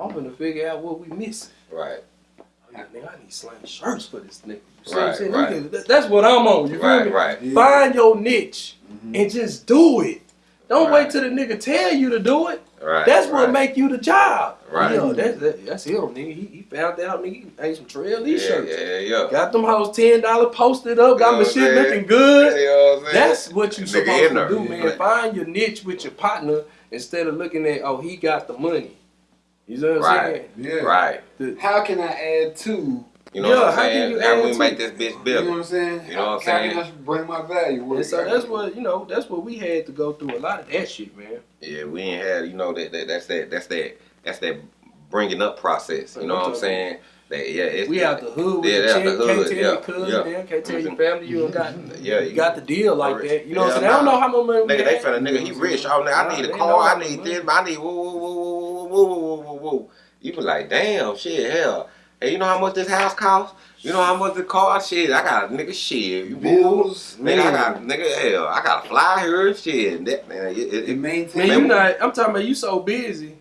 I'm gonna figure out what we missing. Right. Oh, yeah, nigga, I need slang shirts for this nigga. You see what Right, I'm saying? right. Nigga, that's what I'm on. You feel Right. me? Right. Find your niche Mhm. and just do it. Don't Right. wait till the nigga tell you to do it. Right. That's what right. make you the job. Right. Yeah, that's that, that's him, nigga. He, he found out, nigga. He made some trail Yeah, these shirts. yeah, yeah. yeah. Got them hoes ten dollar posted up. Got You know my shit looking good. You know what That's what you Nigga supposed to do, man. Right. Find your niche with your partner instead of looking at oh he got the money. You know what I'm Right. saying? Yeah. Right. How can I add to? You know Yeah, what I'm how can saying? you How add we to make this bitch You know what I'm saying? You know what I'm saying? How can I bring my value? And so that's what you know. That's what we had to go through. A lot of that shit, man. Yeah, we ain't had, you know, that, that that's that that's that that's that bringing up process. You know what I'm saying? That yeah, it's We out the hood with Yeah, the they out check. the Can't tell yeah, your cousin, yeah. them, can't tell your Mhm. family you got yeah, you got the deal like Rich. that. You know what I'm Yeah, saying? I don't know how much money Nigga, they had. finna nigga, he rich. Oh, nigga, I need a car. I need this. I need woo woo woo woo woo woo woo woo woo. You be like, damn, shit, hell. Hey, you know how much this house costs? You know how much the car? Shit, I got a nigga shit. You bills, Nigga, I got nigga hell. I got to fly here. Shit, that man. It, it, It it, maintain. Man, you not. I'm talking about you so busy.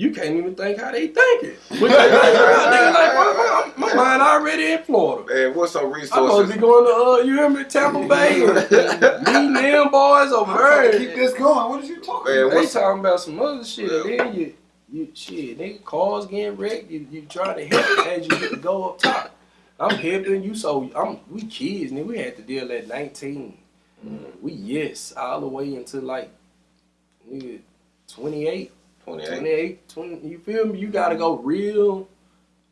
You can't even think how they thinking. What they think about, nigga, like, my, my, my mind already in Florida. man, what's some I'm supposed to be going to, uh, you hear me, Tampa Bay, and meeting them boys over I'm trying to there. keep this going. What are you talking Man, about? They talking about some other shit, and then you You shit, nigga, cars getting wrecked. You you trying to help as you get to go up top. I'm helping you, so I'm we kids, nigga. We had to deal at 19. We yes, all the way into like nigga 28, 28. 28, 20. You feel me? You gotta go real.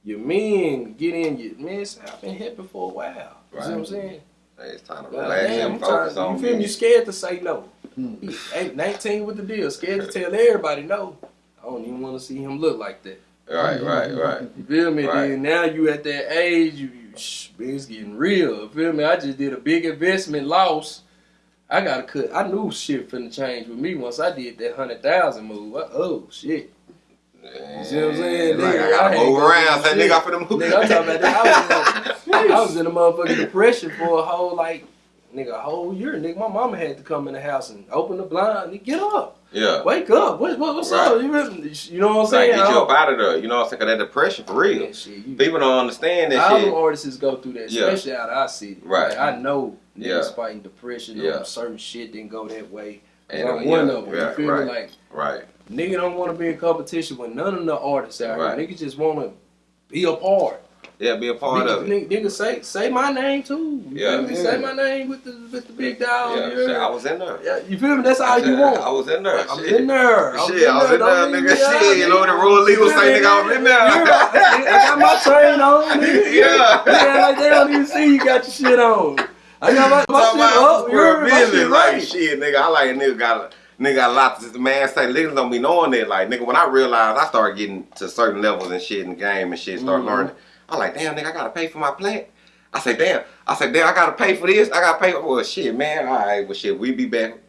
Your men get in. Your man, say, I've been helping for a while. You see what I'm saying? Hey, it's time to relax damn, and focus trying, on you feel me? You scared to say no. Hmm. He 19 with the deal. Scared to tell everybody no. I don't even want to see him look like that. Right, right, right. You feel me? Right. Then now you at that age, you, you shh, it's getting real. You feel me? I just did a big investment loss. I gotta cut. I knew shit finna change with me once I did that hundred thousand move. I, oh shit. You see what I'm saying? Like, Nigga, I I gotta had move around. shit. nigga, I'm finna move. Nigga, I'm talking about that. I was, in, I was in a motherfucking depression for a whole like, nigga, a whole year. Nigga, my mama had to come in the house and open the blind. Nigga, get up, Yeah. wake up. What, what what's Right. up? You, really- you know what I'm Like, saying? get you up out of there. You know what I'm saying? 'Cause that depression for real. Yeah, shit, you- People don't understand that all shit. artists go through that, Yeah. especially out of our city. Right. Like, I know niggas Yeah. fighting depression Yeah. certain shit didn't go that way. And, I'm uh, one of them. yeah, you feel right, me? Like right. nigga don't want to be in competition with none of the artists out Right. here. Niggas just want to be a part. Yeah, be a part of it. nigga, say say my name too. You Yeah. Yeah. Say my name with the with the big dog. Yeah, shit. I was in there. Yeah, you feel me? That's all you want. I was in there. I'm shit. in there. I was Shit, I was in there, nigga. Shit, you know the rule legal say, nigga, I was in there. I got my train on, nigga. Yeah. Yeah, like they don't even see you got your shit on. I got my, my shit up. You square heard me? My business, shit like shit, nigga. I like a nigga got a nigga got a lot to man say. Niggas don't be knowing that. Like nigga, when I realized I started getting to certain levels and shit in the game and shit, start Mhm. learning. I like, damn, nigga, I gotta pay for my plant. I say, damn. I say, damn, I gotta pay for this. I gotta pay for well, shit, man. All right, well, shit, we be back.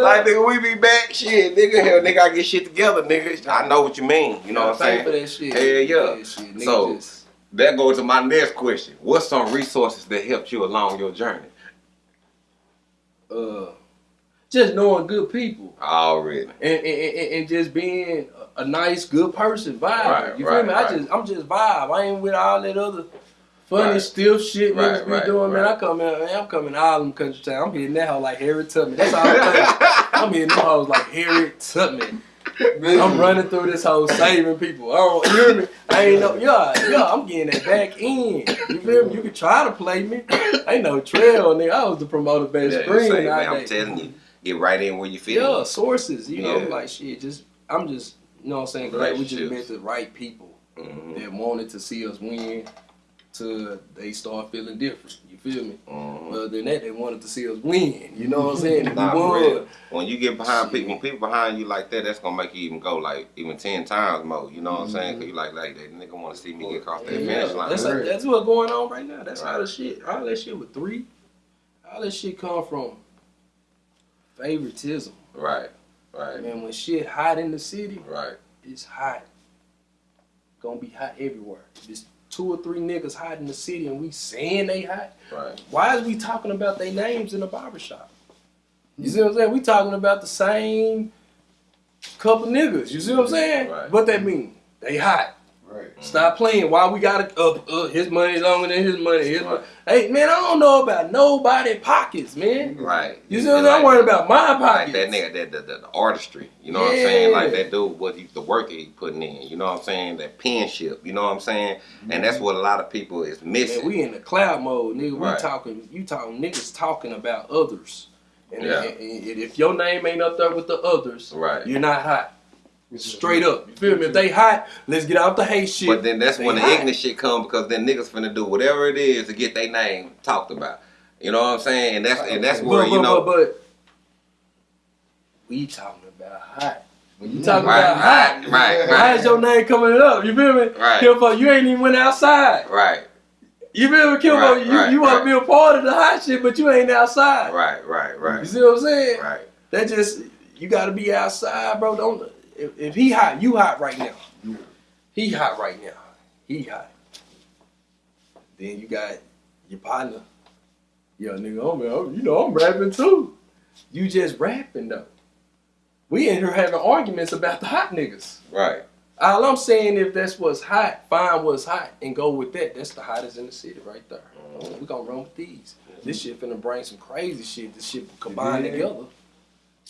Like nigga, we be back. Shit, nigga, hell, nigga, I get shit together, nigga. I know what you mean. You know what I'm Pay saying? for that shit. Hell yeah. shit. So- just- That goes to my next question. What's some resources that helped you along your journey? uh, just knowing good people Already. and and, and, and just being a, nice, good person, vibe. Right, you feel right, me? right. I just I'm just vibe. I ain't with all that other funny Right. stiff shit niggas be doing. Man. I come in, man, I'm coming all them country town. I'm hitting that hoe like Harry Tubman. That's all I'm saying. I'm hitting them hoes like Harry Tubman. I'm running through this whole saving people. I don't you hear me? I ain't no yeah, yeah, I'm getting that back in. You feel me? You can try to play me. Ain't no trail, nigga. I was the promoter best Yeah, screen say, man, I'm telling you, get right in where you fit. Yeah, in. sources. You know, like shit. Just I'm just you know what I'm saying. Glad we just met the right people Mhm, that wanted to see us win. Till they start feeling different. You feel me? mhm. Other than that, they wanted to see us win. You know what I'm saying? Nah, we won. real. When you get behind Shit. people, when people behind you like that, that's gonna make you even go like even ten times more. You know what I'm saying? Mhm. Cause you like, like that nigga want to see me get across that Yeah, finish line. that's Right. that's what's going on right now. That's Right. all the shit. All that shit with three. All that shit come from favoritism. right, right, Man, when shit hot in the city, right. it's hot. Gonna be hot everywhere. It's two or three niggas hot in the city and we saying they hot, Right. why is we talking about their names in the barbershop? You see what I'm saying? We talking about the same couple niggas. You see what I'm saying? Right. What that mean? They hot. Right. Stop playing. Why we gotta up? Uh, his money longer than his money. His Right. money. Hey man, I don't know about nobody pockets, man. Right. You see what I'm saying? I'm worried about my Like that nigga, that the, the, the artistry. You know what I'm saying? Like that dude, what he, the work he putting in. You know what I'm saying? That penship. You know what I'm saying? And that's what a lot of people is missing. Man, we in the cloud mode, nigga. Right. We talking, you talking niggas talking about others. And, Yeah. and- and if your name ain't up there with the others, right. you're not hot. Straight up. You feel me? If they hot, let's get out the hate shit. But then that's They when the hot. ignorant shit come because then niggas finna do whatever it is to get their name talked about. You know what I'm saying? And that's and that's But, where but, you know but, but we talking about hot. When you talking right, about hot, right, right, How's your name coming up? You feel me? Right. Kimbo, you ain't even went outside. right, You feel me, Kimbo? Right, you right, you want right. to be a part of the hot shit, but you ain't outside. right, right, right. You see what I'm saying? right. That just you got to be outside, bro. Don't if, if he hot, you hot right now. Yeah. He hot right now. He hot. Then you got your partner. Yo, nigga, I'm, I'm- you know I'm rapping too. You just rapping though. We in here having arguments about the hot niggas. Right. All I'm saying, if that's what's hot, find what's hot and go with that. That's the hottest in the city right there. Mm-hmm. We gonna run with these. This mm-hmm. shit finna bring some crazy shit. This shit combined Yeah. together.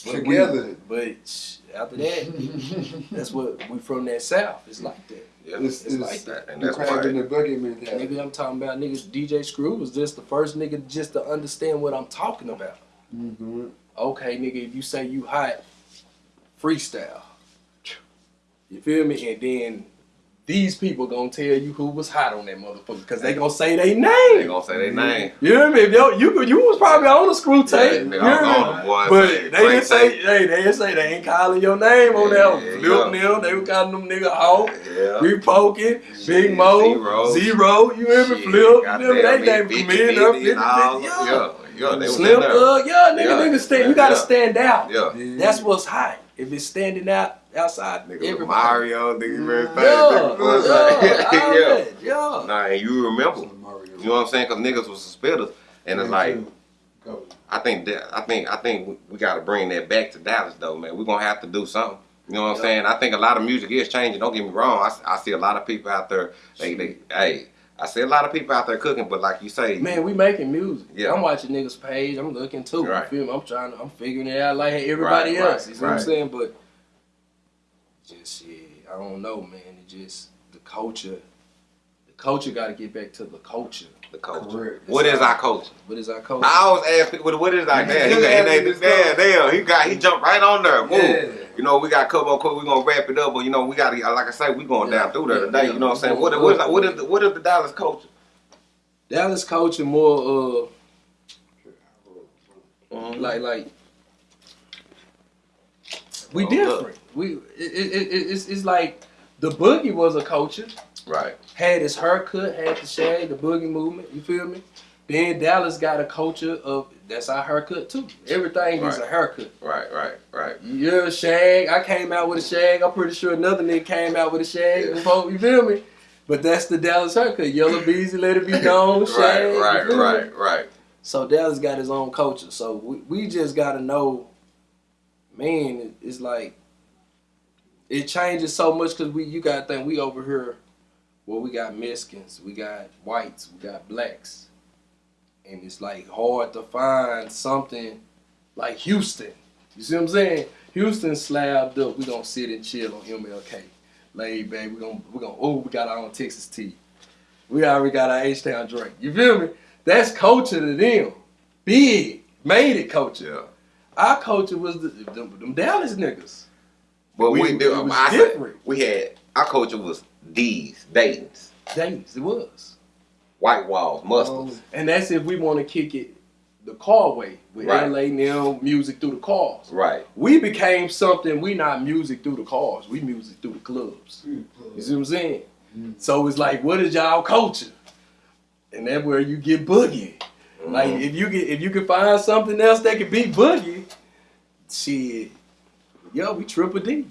But we- Together. But after that, that's what we from that south. It's like that. Yeah, It's, It's it's like that. and the that's crab why. in the bucket mentality. Nigga, I'm talking about niggas. DJ Screw was just the first nigga just to understand what I'm talking about. Mm-hmm. Okay, nigga, if you say you hot, freestyle. You feel me? And then these people gonna tell you who was hot on that motherfucker because they gonna say they They name. gonna say their name. You hear me? If yo, you you was probably on the screw Yeah, tape. nigga, you I was on the boy. But say, they didn't say, say- hey, they didn't say they ain't calling your name on Yeah, that. yeah, Flip yeah. they were calling them nigga Hawk, Yeah. Big Pokey, Shit, Big Moe, Z-Ro. Z-Ro, you hear me? Flip, you goddamn, hear me? They name Vicky, committed up, 50, and all- 50, Yeah, yeah. yeah, they in Slim. Thug, yeah, nigga, Yeah. nigga stand, you gotta stand out. Yeah. That's what's hot. If it's standing out outside, Nigga, everybody. Mario, nigga, mm. very Yeah, fast. yeah, yeah. all yeah. Nah, and you remember, you know what I'm saying? Cause niggas was spitters, and it's like, I think that, I think, I think we, we gotta bring that back to Dallas though, man. We gonna have to do something. You know what I'm Yeah. saying? I think a lot of music is changing. Don't get me wrong. I, s- I see a lot of people out there. They, they, hey, I see a lot of people out there cooking, but like you say, Man, we making music. Yeah. I'm watching niggas' page. I'm looking too. Right. You feel me? I'm trying. to, I'm figuring it out like everybody Right, else. right, you see what I'm saying? But just yeah, I don't know, man. It just the culture. The culture got to get back to the culture. the culture. What is our culture? What is our culture? I always ask people, what is our You damn? He, still got- he, asking he, this damn, damn, he got, he jumped right on there. Boom. Yeah. You know, we got a couple more quick. We gonna wrap it up, but you know, we got to, like I say, we going Yeah, down through there yeah, today. yeah. You know what I'm saying? We're What, what, is, what is the, what is the Dallas culture? Dallas culture more uh Mm-hmm. like like we different. We it, it, it, it's it's like the boogie was a culture. Right. had his haircut, had the shag, the boogie movement. You feel me? Then Dallas got a culture of that's our haircut too. Everything is a haircut. Right. Right. Right. You're a shag. I came out with a shag. I'm pretty sure another nigga came out with a shag. Yeah. before, you feel me? But that's the Dallas haircut. Yellow beezy, let it be known. Shag. Right. you Right. feel me? Right. Right. So Dallas got his own culture. So we, we just gotta know, man. It's like it changes so much because we you gotta think we over here. Well, we got Mexicans, we got whites, we got blacks, and it's like hard to find something like Houston. You see what I'm saying? Houston slabbed up. We gonna sit and chill on MLK, laid back. We gonna we gonna oh we got our own Texas tea. We already got our H Town drink. You feel me? That's culture to them. Big. Made it culture. Our culture was the, them Dallas niggas. But we, We- do. it was I said, we had our culture was D's, Dayton's, Days, it was. white walls, mustards. And that's if we want to kick it the car way with Right. LA now music through the cars. Right. We became something, we not music through the cars, we music through the clubs. You see what I'm saying? So it's like, what is y'all culture? And that's where you get boogie. Like Mhm. if you get if you can find something else that can beat boogie, shit, yo, we triple D.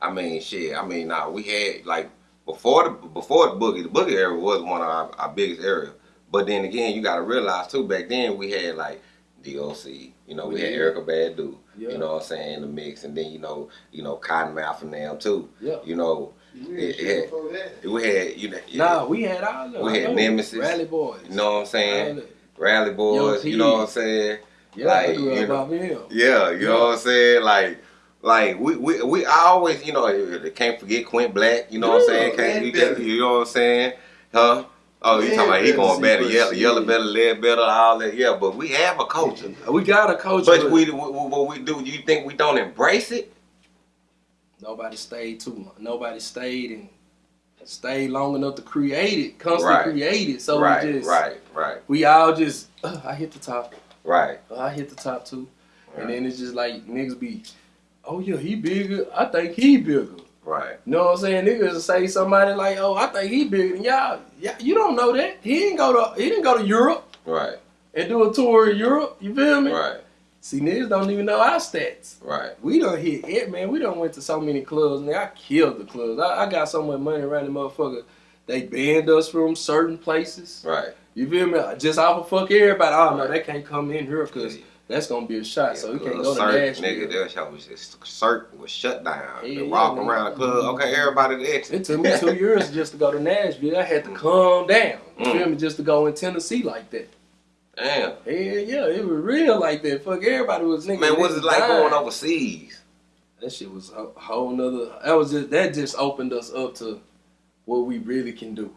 I mean, shit. I mean, nah, we had like before the before the boogie. The boogie era was one of our, our biggest areas. But then again, you got to realize too. Back then, we had like DOC. You know, we had Yeah. Erykah Badu. Yeah. You know what I'm saying in the mix, and then you know, you know, Cottonmouth and them too. Yeah. You know, Yeah, Yeah. before that. we had you know, Nah, we had all of them. We had. Nemesis. Rally Boys. you know what I'm saying, All. Rally Boys. T. You know what I'm saying. Yeah, Like, you know. off of. Yeah, you know what I'm saying? Like, like we, we, we I always, you know, can't forget Quint Black, you know what I'm saying? Can't, man, you, can't- you know what I'm saying? Huh? Oh, you talking about he going better, what yellow, yellow better, lead better, all that. Yeah, but we have a culture. We got a coach, But we, we, what we do, you think we don't embrace it? nobody stayed too long. Nobody stayed and stayed long enough to create it, constantly Right. create it. So right, we just, right, right, we all just, "Uh, I hit the top, right. Uh, I hit the top too, and then it's just like niggas be, oh yeah, he bigger. I think he bigger. Right. You know what I'm saying? Niggas say somebody like, oh, I think he bigger than y'all. Yeah, you don't know that. He didn't go to he didn't go to Europe Right, and do a tour of Europe. You feel me? right, See, niggas don't even know our stats. right. We don't hit it, man. We don't went to so many clubs, man. I killed the clubs. I, I got so much money around the motherfucker. They banned us from certain places. Right. You feel me? Just off of fuck everybody. Oh no, they can't come in here because that's gonna be a shot. so we can't go to Nashville. nigga, that shit was just cert was shut down. Yeah, they yeah, walk around the club. Okay, everybody to exit. It took me two years just to go to Nashville. I had to calm down. You Mm. feel me? Just to go in Tennessee like that. Damn. Hell yeah, it was real like that. Fuck everybody was nigga. Man, what's it like dying. going overseas? That shit was a whole nother. That was just that just opened us up to what we really can do.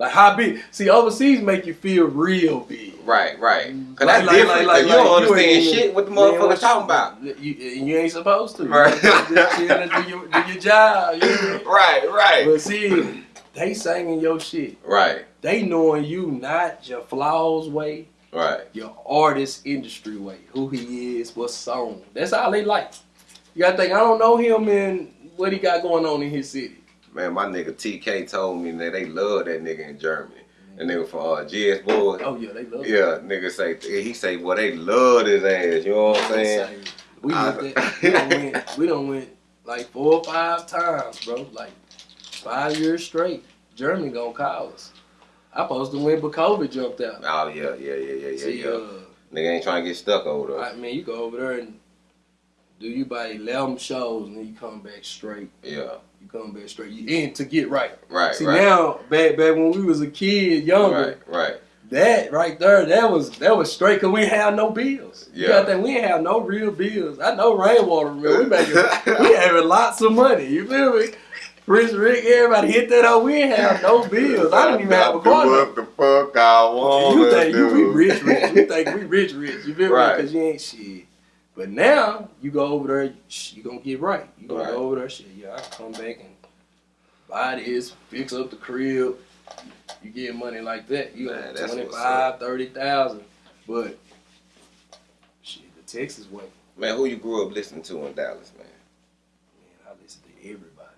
Like how big? See, overseas make you feel real big. Right, right. Mm. Cause Like- that's like- different. like- like- you don't you understand ain't shit what the Man, motherfuckers talking about. You, you ain't supposed to. Right. You just do your, do your job. You know? Right, right, But see, they singing your shit. right, They knowing you not your flaws way, right. your artist industry way, who he is, what song. That's all they like. You gotta think, I don't know him and what he got going on in his city. Man, my nigga TK told me that they love that nigga in Germany. That nigga from uh, GS Boyz. Oh yeah, they love it. Yeah, nigga say he say well they love his ass. You know what I'm saying? We I- that. We don't went. We don't went like four or five times, bro. Like five years straight. Germany gonna call us. I supposed to win, but COVID jumped out. Oh yeah, yeah, yeah, yeah, yeah, See, yeah. uh, Nigga ain't trying to get stuck over there. I mean, you go over there and do you about eleven shows, and then you come back straight. Yeah, You come back straight. You in to get right. right, See right, now, back back when we was a kid, younger, right, right. that right there, that was that was straight because we have no bills. You Yeah. gotta think we ain't have no real bills. I know rainwater. We making we having lots of money. You feel me? Rich Rick, everybody hit that up. We ain't have no bills. I didn't even have a car. What the fuck I want? You think you we rich rich. You think we rich rich. You feel Right. me? Because you ain't shit. But now you go over there, you gonna get right. You gonna Right. go over there, shit. Yeah, I come back and buy this, fix up the crib. You get money like that. You Man, got 25, 30,000. But shit, the Texas way, Man, who you grew up listening to in Dallas, man? man, I listen to everybody.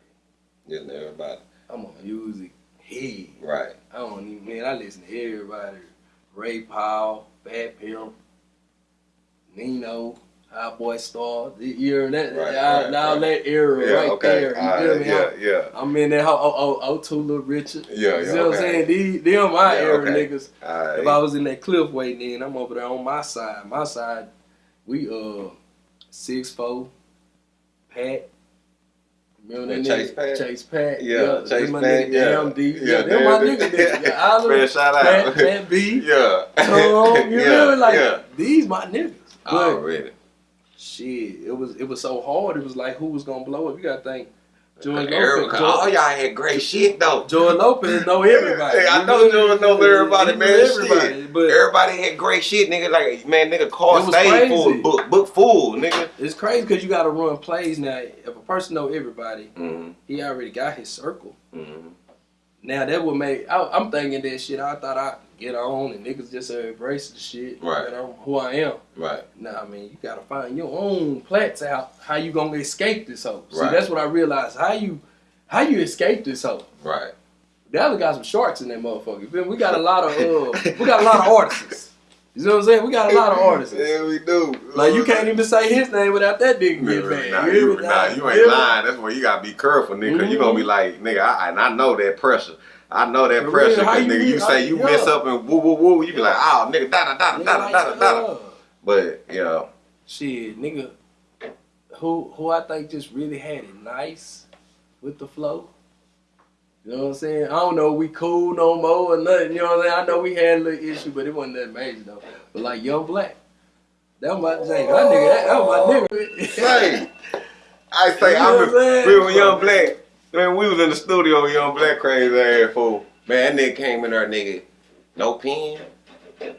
Listen to everybody. I'm a music head. Right. I don't even man, I listen to everybody. Ray Powell, Fat Pimp, Nino, High Boy Star, the year that Right, now, right, now right. that era right there. You feel right, me? yeah, I'm, yeah. I'm in that oh oh oh two little Richard. Yeah, yeah. You know see what I'm saying? These them my Yeah, era okay. niggas. Right. If I was in that cliff way then, I'm over there on my side. My side, we uh six four, Pat. Remember that And nigga? Chase Pat? Chase Pat. Yeah, that's Chase my Pat, nigga, yeah. Damn D. Yeah, Yeah, them my damn nigga. D. nigga. Yeah, of Man, them. shout out. Pat, Pat B. yeah. Tom, you yeah, feel? Like yeah. these my niggas. But Already. Shit, it was it was so hard. It was like who was gonna blow up? You gotta think. George Lopez. all y'all had great shit though. George Lopez know everybody. Hey, I know? George knows everybody, man. know Everybody, but Everybody had great shit, nigga. Like man, nigga, car stayed crazy. full, book, book full, nigga. it's crazy because you gotta run plays now. If a person know everybody, Mm-hmm. he already got his circle. Mm-hmm. Now that would make I, I'm thinking that shit. I thought I get on and niggas just uh, embrace the shit. Right. I'm who I am. Right. Nah, I mean, you gotta find your own plats out. How you gonna escape this hoe? See, Right. that's what I realized. How you, how you escape this hoe? Right. The other got some sharks in that motherfucker. We got a lot of, uh, we got a lot of artists. You know what I'm saying? We got a lot of artists. Yeah, we do. Like you can't even say his name without that Nah, getting bad. nah, You nah, you ain't lying. That's why you gotta be careful, nigga. Cause you gonna be like, nigga, I, and I know that pressure. I know that For pressure. Cause you nigga, you say you yeah. mess up and woo woo woo, you be like, oh, nigga, da da da da da da da da. uh, But yeah, Shit, nigga, who who I think just really had it nice with the flow. You know what I'm saying? I don't know we cool no more or nothing. You know what I'm saying? I know we had a little issue, but it wasn't that major though. But like Young Black, that was my thing. That nigga, that, that was my nigga. Hey, I say You know I remember saying? we were young black. Man, we was in the studio with young black crazy ass fool. Man, that nigga came in there, nigga. No pen. That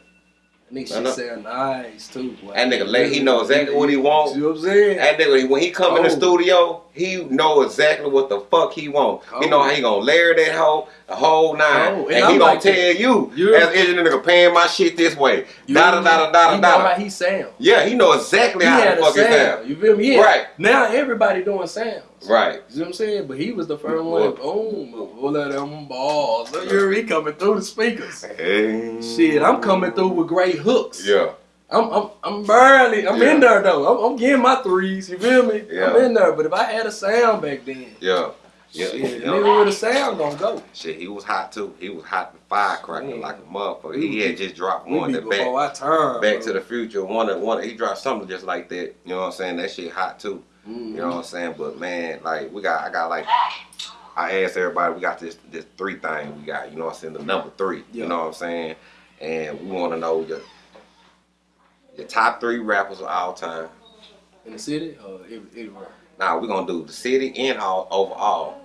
Nigga shit sound nice too. boy. That nigga he know exactly what he wants. You know what I'm saying? That nigga, when he come in the Oh. studio, he know exactly what the fuck he want. He Oh. know how he gonna layer that hoe, the whole nine, Oh, and, and he I'm gonna like tell that. you, You- as engineer nigga, paying my shit this way. You Da da da da da He know how da. he sound. Yeah, he know exactly He how the fuck sound. sound. You feel me? Yeah. Right. Now everybody doing sounds. Right. You know what I'm saying? But he was the first one. Boom, all of them balls. So you're he coming through the speakers. Hey. Shit, I'm coming through with great hooks. Yeah. I'm I'm I'm barely I'm in there though. I'm, I'm getting my threes. You feel me? Yeah. I'm in there. But if I had a sound back then, Yeah. Yeah. shit, yeah. nigga with a sound gonna go. Shit, he was hot too. He was hot and firecracker Man. like a motherfucker. He had just dropped one that back. before I turn. Back bro. to the Future, one of one. He dropped something just like that. You know what I'm saying? That shit hot too. Mhm. You know what I'm saying? But man, like we got, I got like, I asked everybody, we got this this three thing we got. You know what I'm saying? The number three. Yeah. You know what I'm saying? And we want to know your Your top three rappers of all time. In the city or every- everywhere? Now we're gonna do the city and all overall.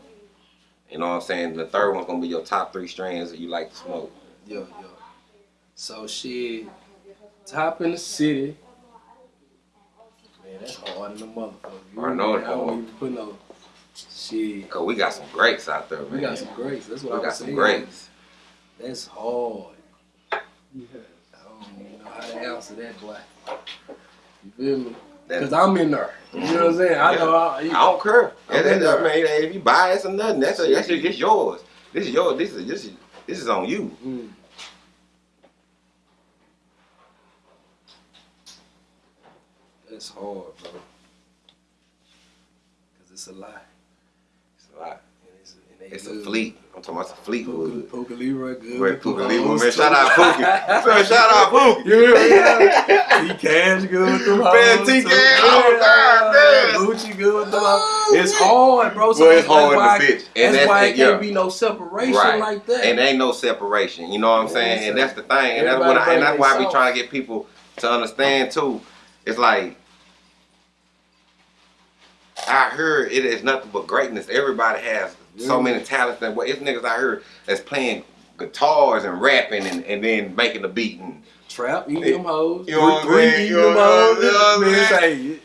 You know what I'm saying? The third one's gonna be your top three strands that you like to smoke. Yeah, yeah. So shit, top in the city. Man, that's hard in the motherfucker. You I know it I don't hard. even put no shit. Cause we got some greats out there, man. We got some greats. That's what We I got some saying. greats. That's hard. I don't even know how to answer that, boy. You feel me? Because I'm in there. You know what I'm saying? I know. I, I don't care. I'm That- that-. I mean, if you bias or nothing, that's a, that's just it's yours. This is yours. This is this is this is on you. Mm. That's hard, bro. Cause it's a lie. It's a lot. It's, and they It's a fleet. I'm talking about Puka, Fleetwood. Puka Leroy good. Wait, with Puka Leroy, man. Shout out Pookie. Man, shout out Pookie. You remember that? T Cash good with them Man, T. Cash, oh, God damn. Gucci good with them hoes. It's hard, bro. So Well, it's hard in the bitch. And that's, that's why it can't yeah. be no separation Right. like that. And ain't no separation. You know what I'm saying? And that's the thing. And that's what I, and that's why I be trying to get people to understand too. It's like I heard it is nothing but greatness. Everybody has so many talents and what it's niggas I heard that's playing guitars and rapping and, and then making the beat and Trap, eating them hoes. you know what I'm saying? You know what I'm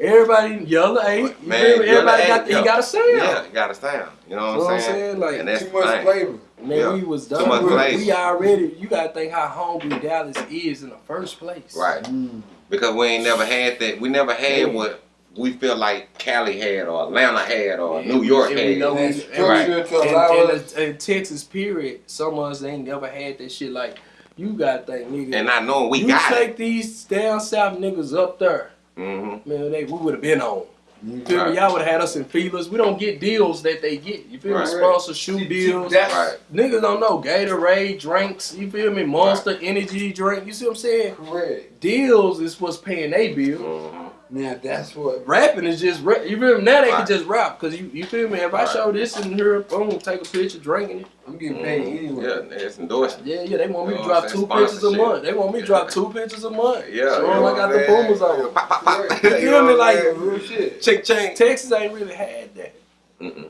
everybody yellow eight. Man? Yellow Everybody got, yeah. he got a sound. yeah, you got a sound. You know what, know I'm saying? Like, and that's Too much flavor. Man, Yeah. we was Too done. much with- flavor. We already, you gotta think how hungry Dallas is in the first place. Right. Mm. Because we ain't never had that. We never had Yeah. what we feel like Cali had or Atlanta had or New York and had. we know And and- structure And, and, and Texas, period, some of us ain't never had that shit. Like, you got that nigga. and I know we you got take it. these down south niggas up there, Mm-hmm. man, they, we would have been on. You You feel Right. me? Y'all would have had us in feelers. We don't get deals that they get. You feel Right. me? Sponsor shoe deals. That's Right. Niggas don't know Gatorade drinks. You feel me? Monster Energy drink. You see what I'm saying? correct. Deals is what's paying they bill. Mm-hmm. Now that's what. Rapping is just rap. You feel me? Now they Right. can just rap because you you feel me? If I show this in here, boom, take a picture, drinking it. I'm getting paid anyway. Mm-hmm. Yeah, it's endorsement. Yeah, yeah. They want me to drop two saying? pictures a month. They want me to drop two pictures a month. Yeah, Show you 'em know I what got I'm the boomers on. Pop, pop, pop. Correct. You You feel know me? what I'm Like? Real shit. Ching ching. Texas ain't really had that. Mm-mm.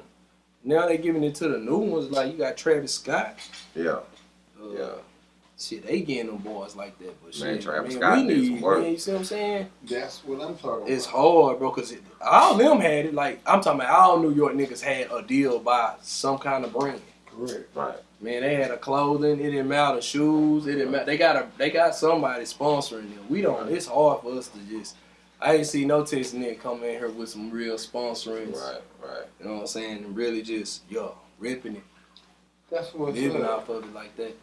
Now they giving it to the new ones. Like you got Travis Scott. Yeah, Uh, yeah. Shit, they getting them boys like that. But Man, shit, Travis man, Scott we need, some work. man, you see what I'm saying? That's what I'm talking It's about. hard, bro, because all them had it. Like, I'm talking about all New York niggas had a deal by some kind of brand. Correct. Right. Man, they had a clothing. It didn't matter shoes. It didn't matter. They got a. They got somebody sponsoring them. We don't. It's hard for us to just. I ain't see no Texas nigga come in here with some real sponsoring. Right. Right. You know what I'm saying? And really just yo ripping it, That's what's living up. off of it like that.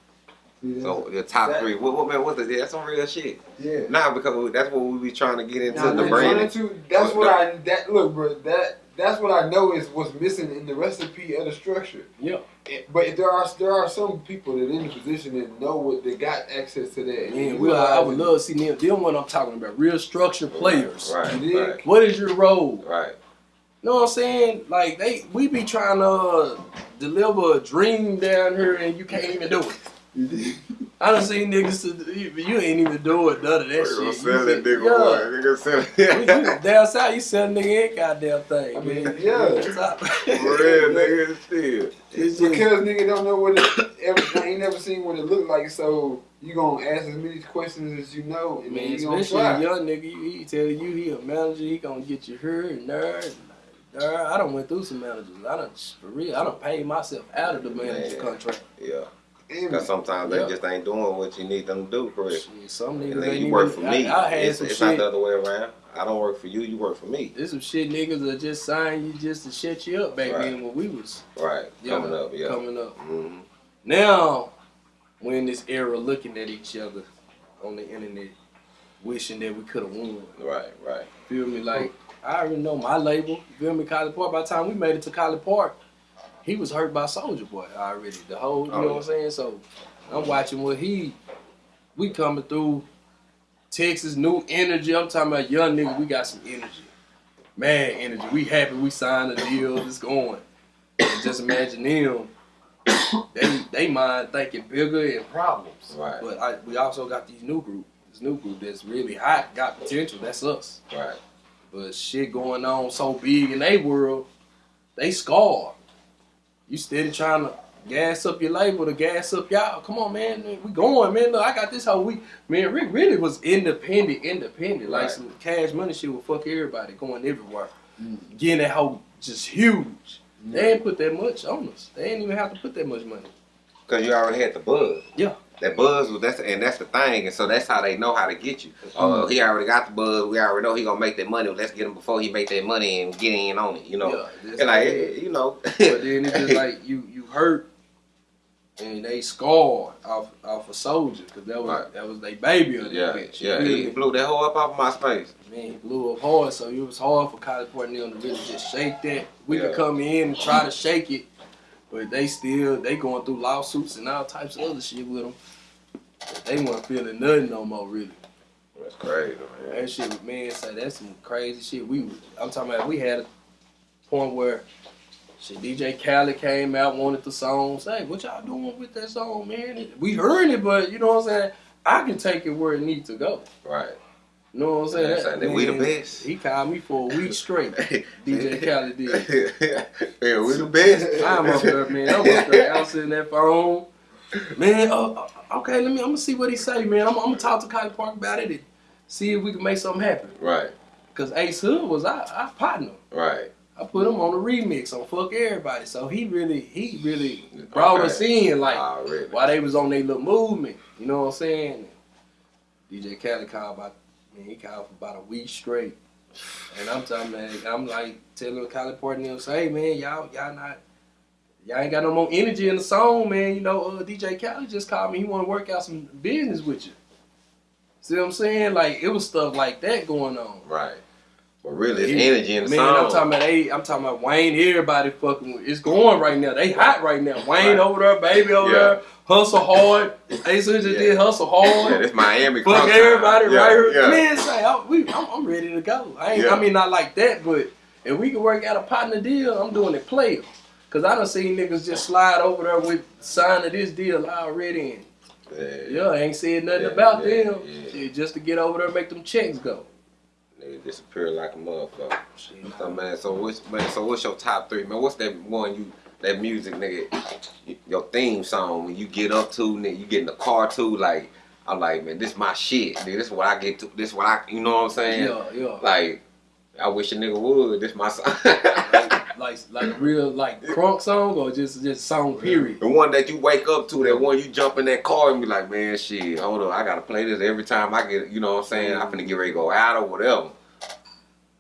See, So the top That- three. What, what man? What's the? That's some real shit. yeah. Nah, because we, that's what we be trying to get into Now, the we're branding. trying to- that's what I that look, bro. That that's what I know is what's missing in the recipe of the structure. Yeah. But there are there are some people that in the position that know what they got access to that. and Man, we, I would love to see them. Them what I'm talking about. Real structure players. Right. You? Right. What is your role? Right. You know what I'm saying? Like they, we be trying to uh, deliver a dream down here, and you can't even do it. It. You dig? I done seen niggas, to, you, you ain't even doing none of that We're shit. gonna You sell that be- nigga. yeah. boy. Nigga sell We- we- it. down south, you sell nigga any goddamn thing, I mean, man. yeah. Stop. For real, nigga. Still. It's just, Because nigga don't know what it ever, ain't never seen what it look like, so you gonna ask as many questions as you know, and man, then you gonna especially a try. young nigga, you, he tell you he a manager, he gonna get you here and there. And there. I done went through some managers. I done, for real, I done paid myself out of the manager Man. contract. Yeah. Because sometimes Yeah. they just ain't doing what you need them to do, correct? Shit, some niggas And then you work for me. I, I had it's some it's not the other way around. I don't work for you. You work for me. There's some shit niggas that just sign you just to shut you up back Right. then when we was Right. Coming up. Yeah. coming up. hmm Now, we're in this era looking at each other on the internet, wishing that we could have won. Right. Right. Feel me? Like, I already know my label. Feel me? Collipark. By the time we made it to Collipark, he was hurt by Soulja Boy already. The whole, you Oh, know yeah. what I'm saying? So, I'm watching what he, we coming through Texas, new energy. I'm talking about young nigga, we got some energy. Mad energy. We happy we signed a deal. It's going. And just imagine them. They they mind thinking bigger and problems. Right. But I, we also got these new group. this new group that's really hot, got potential. That's us. Right. But shit going on so big in their world, they scarred. You steady trying to gas up your label to gas up y'all. Come on, man. We going, man. Look, I got this whole week. Man, Rick really was independent, independent. Like Right. some cash money shit would fuck everybody going everywhere. Mm. Getting that whole just huge. They ain't put that much on us. They ain't even have to put that much money. Cause you already had the buzz. Yeah. That buzz was that's and that's the thing, and so that's how they know how to get you. Oh, he already got the buzz. We already know he gonna make that money. Let's get him before he make that money and get in on it. You know, Yeah, and like it eh, you know. But then it's just like you you hurt and they scarred off off a Soulja because that was Right. that was their baby that yeah, bitch. yeah. You He blew that whole up off of Myspace. Man, he blew up hard, so it was hard for College and to really just shake that. We Yeah. could come in and try to shake it, but they still they going through lawsuits and all types of other shit with them. They weren't feeling nothing no more, really. That's crazy, man. That shit, man, say that's some crazy shit. We, I'm talking about, we had a point where shit, DJ Khaled came out, wanted the song. Say, what y'all doing with that song, man? We heard it, but you know what I'm saying? I can take it where it needs to go. Right. You know what I'm saying? Yeah, saying that we the best. He called me for a week straight. DJ Khaled did. yeah, we the best. I'm up there, man. I'm up there. I'm sitting that phone. Man, uh, uh, okay, let me. I'm gonna see what he say, man. I'm, I'm gonna talk to Collipark about it and see if we can make something happen. Right, Cause Ace Hood was our, our partner. right. I put him on the remix on Fuck Everybody. So he really, he really brought Okay. us in like Already. while they was on their little movement. You know what I'm saying? DJ Khaled called about, man, he called for about a week straight. And I'm telling man, I'm like telling and them, say, hey man, y'all, y'all not, y'all ain't got no more energy in the song, man. You know, uh, DJ Khaled just called me. He want to work out some business with you. See what I'm saying? Like it was stuff like that going on. Right. But really, it's He- energy in the Man, song. I'm talking about they, I'm talking about Wayne. Everybody fucking, it's going right now. They hot right now. Wayne Right. over there, baby over Yeah. there, hustle hard. Ace Hood just Yeah. did hustle hard. yeah, this Miami. Fuck everybody. Yeah, right here. Yeah. Man, say, I, we, I'm, I'm ready to go. I ain't, Yeah. I mean, not like that, but if we can work out a partner deal, I'm doing it player. Cause I done seen niggas just slide over there with signing this deal already. And Yeah. yeah, ain't said nothing Yeah, about yeah, them. yeah. Shit, just to get over there and make them checks go. Nigga disappear like a motherfucker. Shit, So man, so what's man, so what's your top three, man? What's that one you that music nigga your theme song when you get up to, nigga, you get in the car too, like I'm like, man, this my shit, nigga. This is what I get to this what I you know what I'm saying? Yeah, yeah. Like, I wish a nigga would. This my song. like like a real like crunk song or just just song period. the one that you wake up to, that one you jump in that car and be like, man, shit, hold on, I gotta play this every time I get, you know what I'm saying? I'm finna get ready to go out or whatever.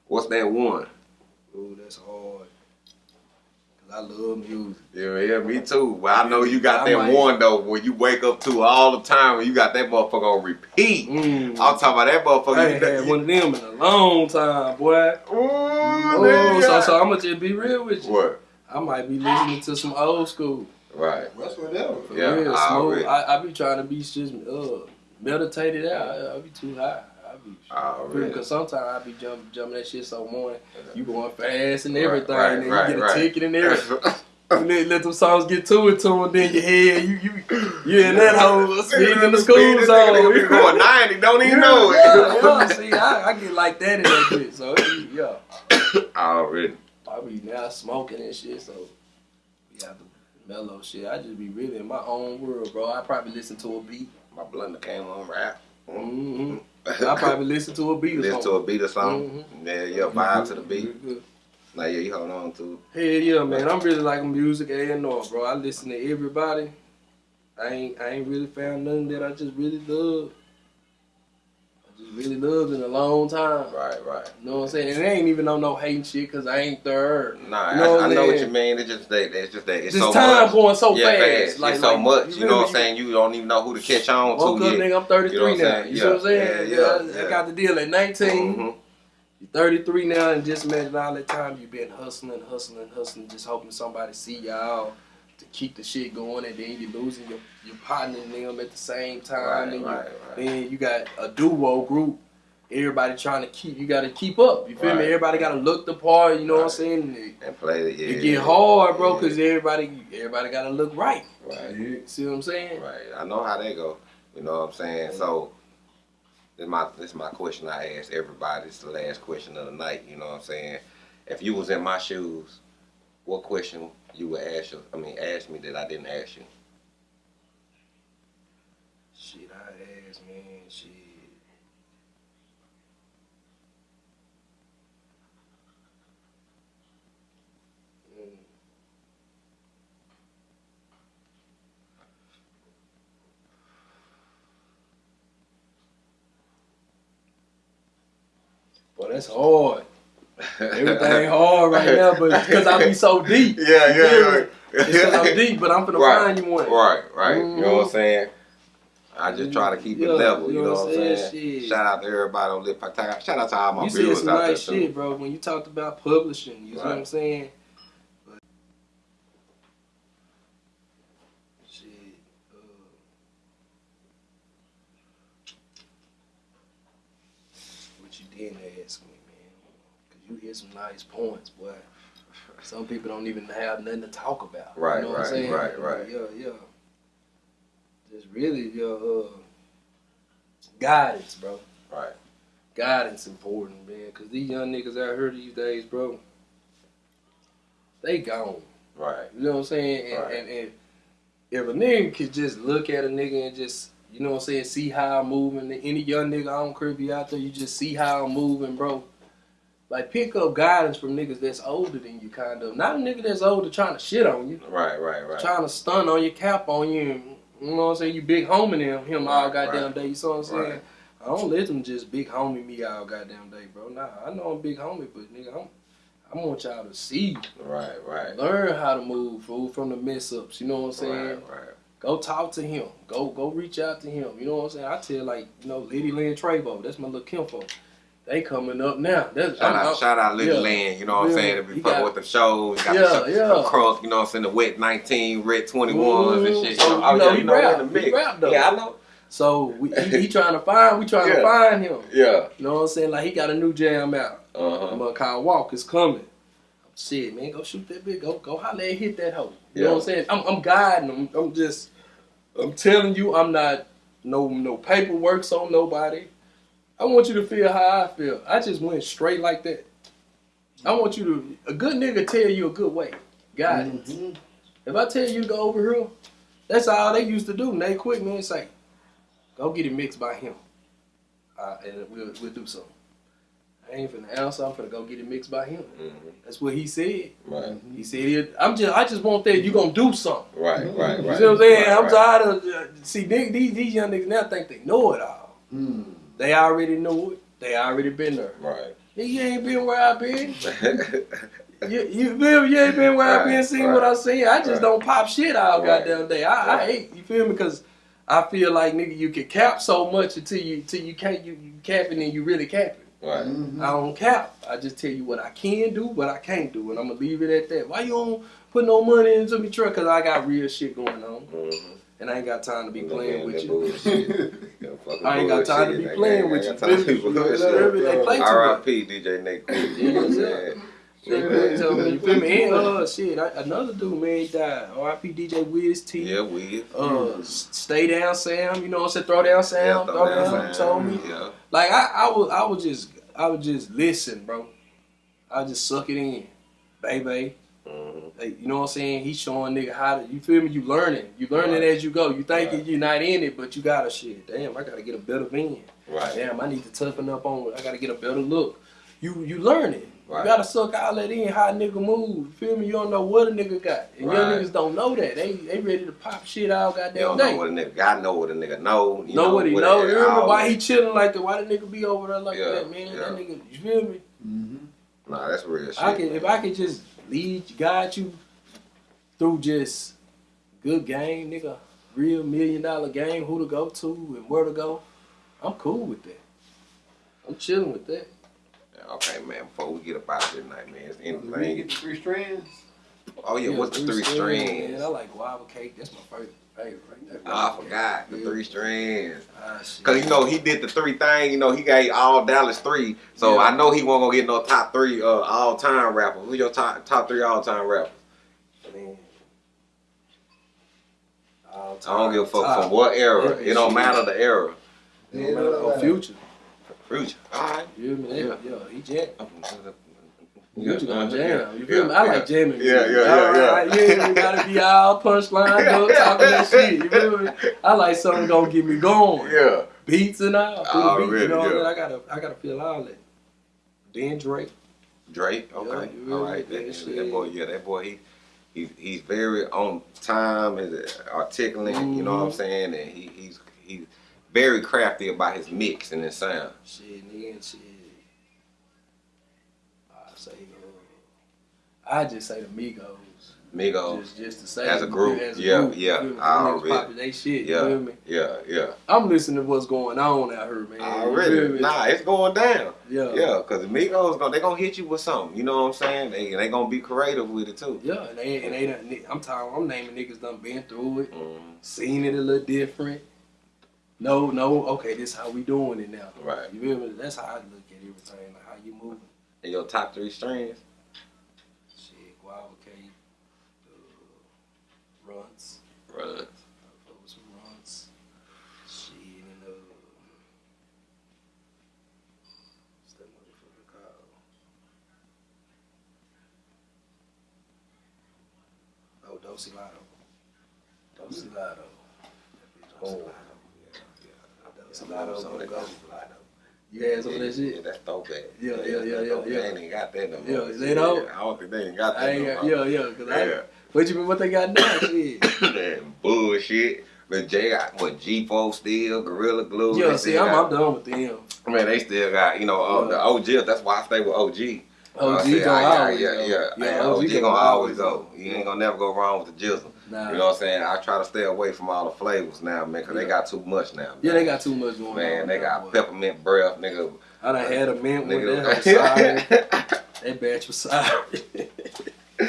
What's that one? Ooh, that's hard. Cause I love music. Yeah, yeah, me too. But I know you got I that might- one though when you wake up to all the time and you got that motherfucker on repeat. Mm. I'm talking about that motherfucker. I ain't got- had one of them in a long time, boy. Ooh, Oh, so so I'm gonna just be real with you. What? I might be listening to some old school. Right. That's whatever. For Yeah, real, I smooth. already- I, I be trying to be just uh meditated out. I, I be too high. Be Already. Because sometimes I be jumping jumping that shit so morning. You going fast and everything, Right, and then right, you get a right. ticket and everything. And then let them songs get to it to them, then your head, you you you in that hole speeding in the school zone. nigga be going 90, don't even yeah, know it. Yeah, yeah. See, I, I get like that in that bitch. So it yeah, Already. I be now smoking and shit. So we have the mellow shit. I just be really in my own world, bro. I probably listen to a beat. My blender came on rap. hmm I probably listen to a beat. Or Listen to a beat or something. Mhm. Yeah, yeah, vibe to the beat. Like, yeah, you hold on to Hell yeah, man. I'm really like music A and R, bro. I listen to everybody. I ain't I ain't really found nothing that I just really love. Just really loved in a long time. Right, right. You know what I'm saying? And it ain't even on no hating shit because I ain't third. Nah, You know I, I know what you mean. It's just that it's just that it's This so time much. going so yeah, fast. fast. Like, it's so like, much. You, know what I'm saying? You don't even know who to catch on Woke to up, nigga, I'm 33 You know now. You see what I'm saying? Yeah, yeah, I, yeah. I got the deal at 19. Mhm. You're 33 now, and just imagine all that time you've been hustling, hustling, hustling, just hoping somebody see y'all keep the shit going, and then you're losing your, your partner and them at the same time. Right, and you, right, right. Then you got a duo group. Everybody trying to keep, you got to keep up. You feel Right. me? Everybody got to look the part. You know what I'm saying? It, And play it. Yeah, it get hard, bro, yeah. because everybody, everybody got to look right. Right. See what I'm saying? Right. I know how they go. You know what I'm saying? So this my this my question I ask everybody. It's the last question of the night. You know what I'm saying? If you was in my shoes, what question you would ask? I mean, ask me that I didn't ask you. Shit, I asked, man. Shit. Mm. Boy, that's hard. Everything hard right now, but because I be so deep. Yeah, yeah. me? It's I'm deep, but I'm finna Right, find you one. Right, right. You know what I'm Mhm. saying? I just try to keep it level. you know what I'm saying? Shit. Shout out to everybody on Lip Talk. Shout out to all my You said viewers some out there nice too. shit, bro. When you talked about publishing, you know what I'm saying? But, shit. Uh, what you didn't ask me, you hit some nice points, boy. Some people don't even have nothing to talk about. Right, you know what I'm right, saying? right, right. Yeah, yeah. Just really your uh, guidance, bro Right. guidance important, man. Cause these young niggas out here these days, bro, they gone. Right. You know what I'm saying? And, Right. and, and if a nigga could just look at a nigga and just, you know what I'm saying, see how I'm moving. Any young nigga, I don't care if you out there, you just see how I'm moving, bro. Like pick up guidance from niggas that's older than you, kind of. Not a nigga that's older trying to shit on you, Right, right, right. trying to stun on you, cap on you. And, you know what I'm saying? You big homing him, him all goddamn right. day. You know what I'm saying? Right. I don't let them just big homie me all goddamn day, bro. Nah, I know I'm big homie, but nigga, I'm, I want y'all to see, Right, right. learn how to move, fool, from the mess ups. You know what I'm saying? Right, right. Go talk to him. Go, go reach out to him. You know what I'm saying? I tell like, you know, Lady Lynn Travo, that's my little kinfo. They coming up now. That's Shout out, shout out Little yeah. Land, you know what I'm saying? Be He fucking with the shows, got Yeah, the, show, yeah. the cross, you know what I'm saying? The wet 19, red 21s and shit. So, you know, oh, you know, yeah, he you know, rap. in the He mix. rap, though. Yeah, I know. So we, he, he trying to find, we trying Yeah. to find him. Yeah. You know what I'm saying? Like he got a new jam out. Uh-huh. Gonna call Walk is coming. Shit, man, go shoot that bitch. Go go holler and hit that hoe. You Yeah. know what I'm saying? I'm, I'm guiding them. I'm just I'm telling you, I'm not no no paperwork on nobody. I want you to feel how I feel. I just went straight like that. I want you to a good nigga tell you a good way. Guidance. Mhm. If I tell you to go over here, that's all they used to do. And they quit, man. Say, go get it mixed by him. Uh, and we'll, we'll do something. I ain't finna answer. I'm finna go get it mixed by him. Mhm. That's what he said. Right, He said, it- "I'm just, I just want that you gonna do something." right, right, right. You see what I'm saying? Right, I'm right. tired of uh, see these these young niggas now think they know it all. Hmm. They already know it. They already been there. Right. You ain't been where I been. You, you feel me? You ain't been where I've been Right, seeing right, what I seen. I just right. don't pop shit all Right, goddamn day. I, I hate you feel me because I feel like nigga you can cap so much until you until you can't you, you capping and you really capping. right. Mhm. I don't cap. I just tell you what I can do, what I can't do, and I'm gonna leave it at that. Why you don't put no money into me truck? Cause I got real shit going on, Mhm. And I ain't got time to be playing with you. bullshit. That fucking I ain't got time to be playing with you. time to be Feel me? bullshit. They play too much. R.I.P. DJ Nate. You know what I'm saying? You feel me? You feel me? And uh, shit, I, another dude, man, died. R.I.P. DJ Wiz T. Yeah, we. Uh, stay down, Sam. You know what I'm saying? Throw down, Sam. Yeah, throw down. Told me. Yeah. Like I, I was, I was just, I would just listen, bro. I would just suck it in, baby. Like, you know what I'm saying? He's showing nigga how to. You feel me? You learning. You learning Right. as you go. You thinking Right. you're not in it, but you got a shit. Damn, I gotta get a better van. Right. Damn, I need to toughen up on. I gotta get a better look. You, you learning. Right. You gotta suck all that in. How a nigga move. You feel me? You don't know what a nigga got. And young niggas don't know that. They, they ready to pop shit out You goddamn don't day. know what a nigga got, know what a nigga know. You know what he know. it- You remember why he chilling like that? Why the nigga be over there like Yeah, that, man? yeah. That nigga, you feel me? Mhm. Nah, that's real shit. I can if. I could just lead guide you through just good game, nigga, real million dollar game, who to go to and where to go, I'm cool with that. I'm chilling with that. Okay, man. Before we get up out of here tonight, man, is Did we anything? get the three strands? Oh yeah, what's the three strands? Man, I like guava cake. That's my favorite. Favorite right there. Oh, I forgot the Yeah. three strands. Cause you know he did the three thing. You know he gave all Dallas three. So Yeah. I know he won't gonna get no top three uh, all time rapper. Who's your top top three all time rappers? Man. All I don't give a fuck from what era. It don't matter the era. No Yeah, matter no, future. Future. Alright. You feel me? Yeah. Yeah, yeah, he jam. Yeah, Future gonna uh, jam. yeah, You feel me? I yeah. like jamming. Yeah, music. yeah, yeah, Alright, yeah. You gotta be all punchline, up, talking that shit. You feel me? I like something gonna get me going. Yeah. Beats and all. Through the beat, you know what I yeah. mean? I gotta, I gotta feel all that. Then Drake. Drake. Okay. you All really That, that boy. Yeah. That boy. He. He, he's very on time and articulate, you know what I'm Mhm. saying? And he, he's he's very crafty about his mix and his sound. Shit, nigga, and shit. I say, uh, I just say the Migos. Migos. Just, just to say As a group, as a yeah, group, yeah, you? I already- popping they shit. Yeah. You feel me? Yeah, yeah. I'm listening to what's going on out here, man. You feel Already. Nah, it's going down. Yeah. Yeah, because the Migos, gonna, they going to hit you with something. You know what I'm saying? They they going to be creative with it, too. Yeah, and they, and they done, I'm talking, I'm naming niggas done been through it, Mhm. seen it a little different. No, no, okay, this how we doing it now. Right. You feel me? That's how I look at everything, like how you moving. And your top three strings? Shit, Guava Cake, uh, Runtz. Right. I fuck with some Runtz. Shit, and uh, what's that motherfucker called? Oh. Dosey Lotto. That bitch Oh. Lotto. Dosey Lotto, Some of that go. Lotto. You had some of that Yeah, that's throwback. Yeah, yeah, yeah, that's yeah, yeah. They ain't got that no Yeah, more. they don't? I don't think they ain't got that I ain't no got, more. yeah, yeah, cause Yeah. I, what you mean, what they got now, shit? that bullshit. But Jay got what G4 still, Gorilla Glue. Yeah, see, I'm, got- I'm done with them. Man, they still got, you know, uh, the OG. That's why I stay with OG. OG I said, gonna yeah, always yeah, go. yeah, Yeah, yeah. OG OG, gonna, always go. You ain't gonna never go wrong with the jizzle. Nah. You know what I'm saying? I try to stay away from all the flavors now, man, because they got too much now. Yeah, they got too much going on. Man, they got boy. peppermint breath, nigga. I done had a mint with nigga. that. Sorry. that batch was sorry. I'm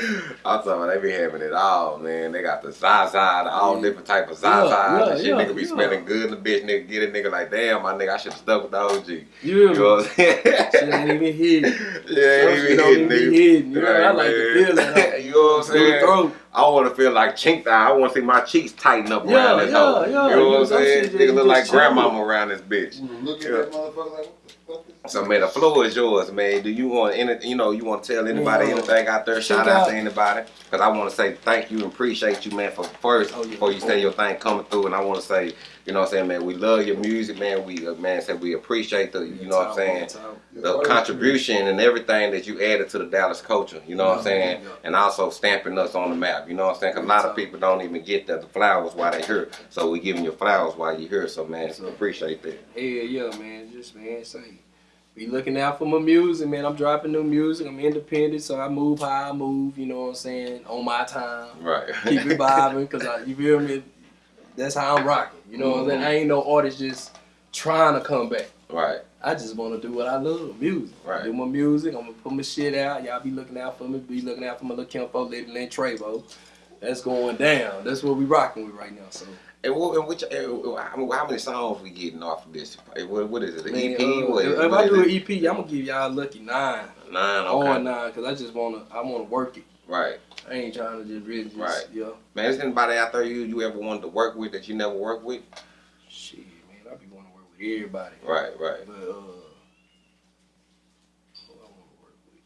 talking about they be having it all, man. They got the Zaza, the all Yeah. different type of Yeah, Zaza. yeah, and shit, yeah, nigga be yeah. smelling good. The bitch nigga get it, nigga like, damn, my nigga, I should have stuck with the OG. You You know what I'm saying? Shit ain't even hit. Yeah, ain't even don't hitting, nigga. hidden. You know, I like to man. feel that. you know what I'm Through the saying? throat. I want to feel like chink I want to see my cheeks tighten up Yeah, around this yeah, hoe. yeah. You know what I'm saying? Nigga look like just grandmama around this bitch. You look at that motherfucker like, what the fuck is So man, the floor is yours, man. Do you want any, you know, you want to tell anybody Yeah. anything out there? Shout Check out- to anybody, because I want to say thank you and appreciate you, man, for first Oh, yeah. before you say your thing coming through, and I want to say, you know, what I'm saying, man, we love your music, man. We, uh, man, said we appreciate the, you know, what I'm saying, the contribution and everything that you added to the Dallas culture. You know what I'm saying, and also stamping us on the map. You know what I'm saying, because a lot of people don't even get the, the flowers while they here, so we giving you flowers while you here. So man, So- appreciate that. Yeah, yeah, man. Just man, say be looking out for my music, man. I'm dropping new music. I'm independent, so I move how I move. You know what I'm saying? On my time, Right. keep it vibing, cause I, you feel me? That's how I'm rocking. You know what I'm saying? I ain't no artist just trying to come back. right. I just want to do what I love, music. Right. Do my music. I'm gonna put my shit out. Y'all be looking out for me. Be looking out for my little Kimpo, Little Lynn Travo. That's going down. That's what we rocking with right now. So And, what, and which, uh, how many songs we getting off of this? What, what is it? An Man, EP? uh, what, if what I do an EP, I'm gonna give y'all a lucky nine. Nine. Okay. On nine, cause I just wanna, I wanna work it. Right. I ain't trying to just really just, Right. yeah. Man, is anybody out there you you ever wanted to work with that you never worked with? Shit, man, I be wanting to work with everybody. Right. Right. But uh, who I want to work with?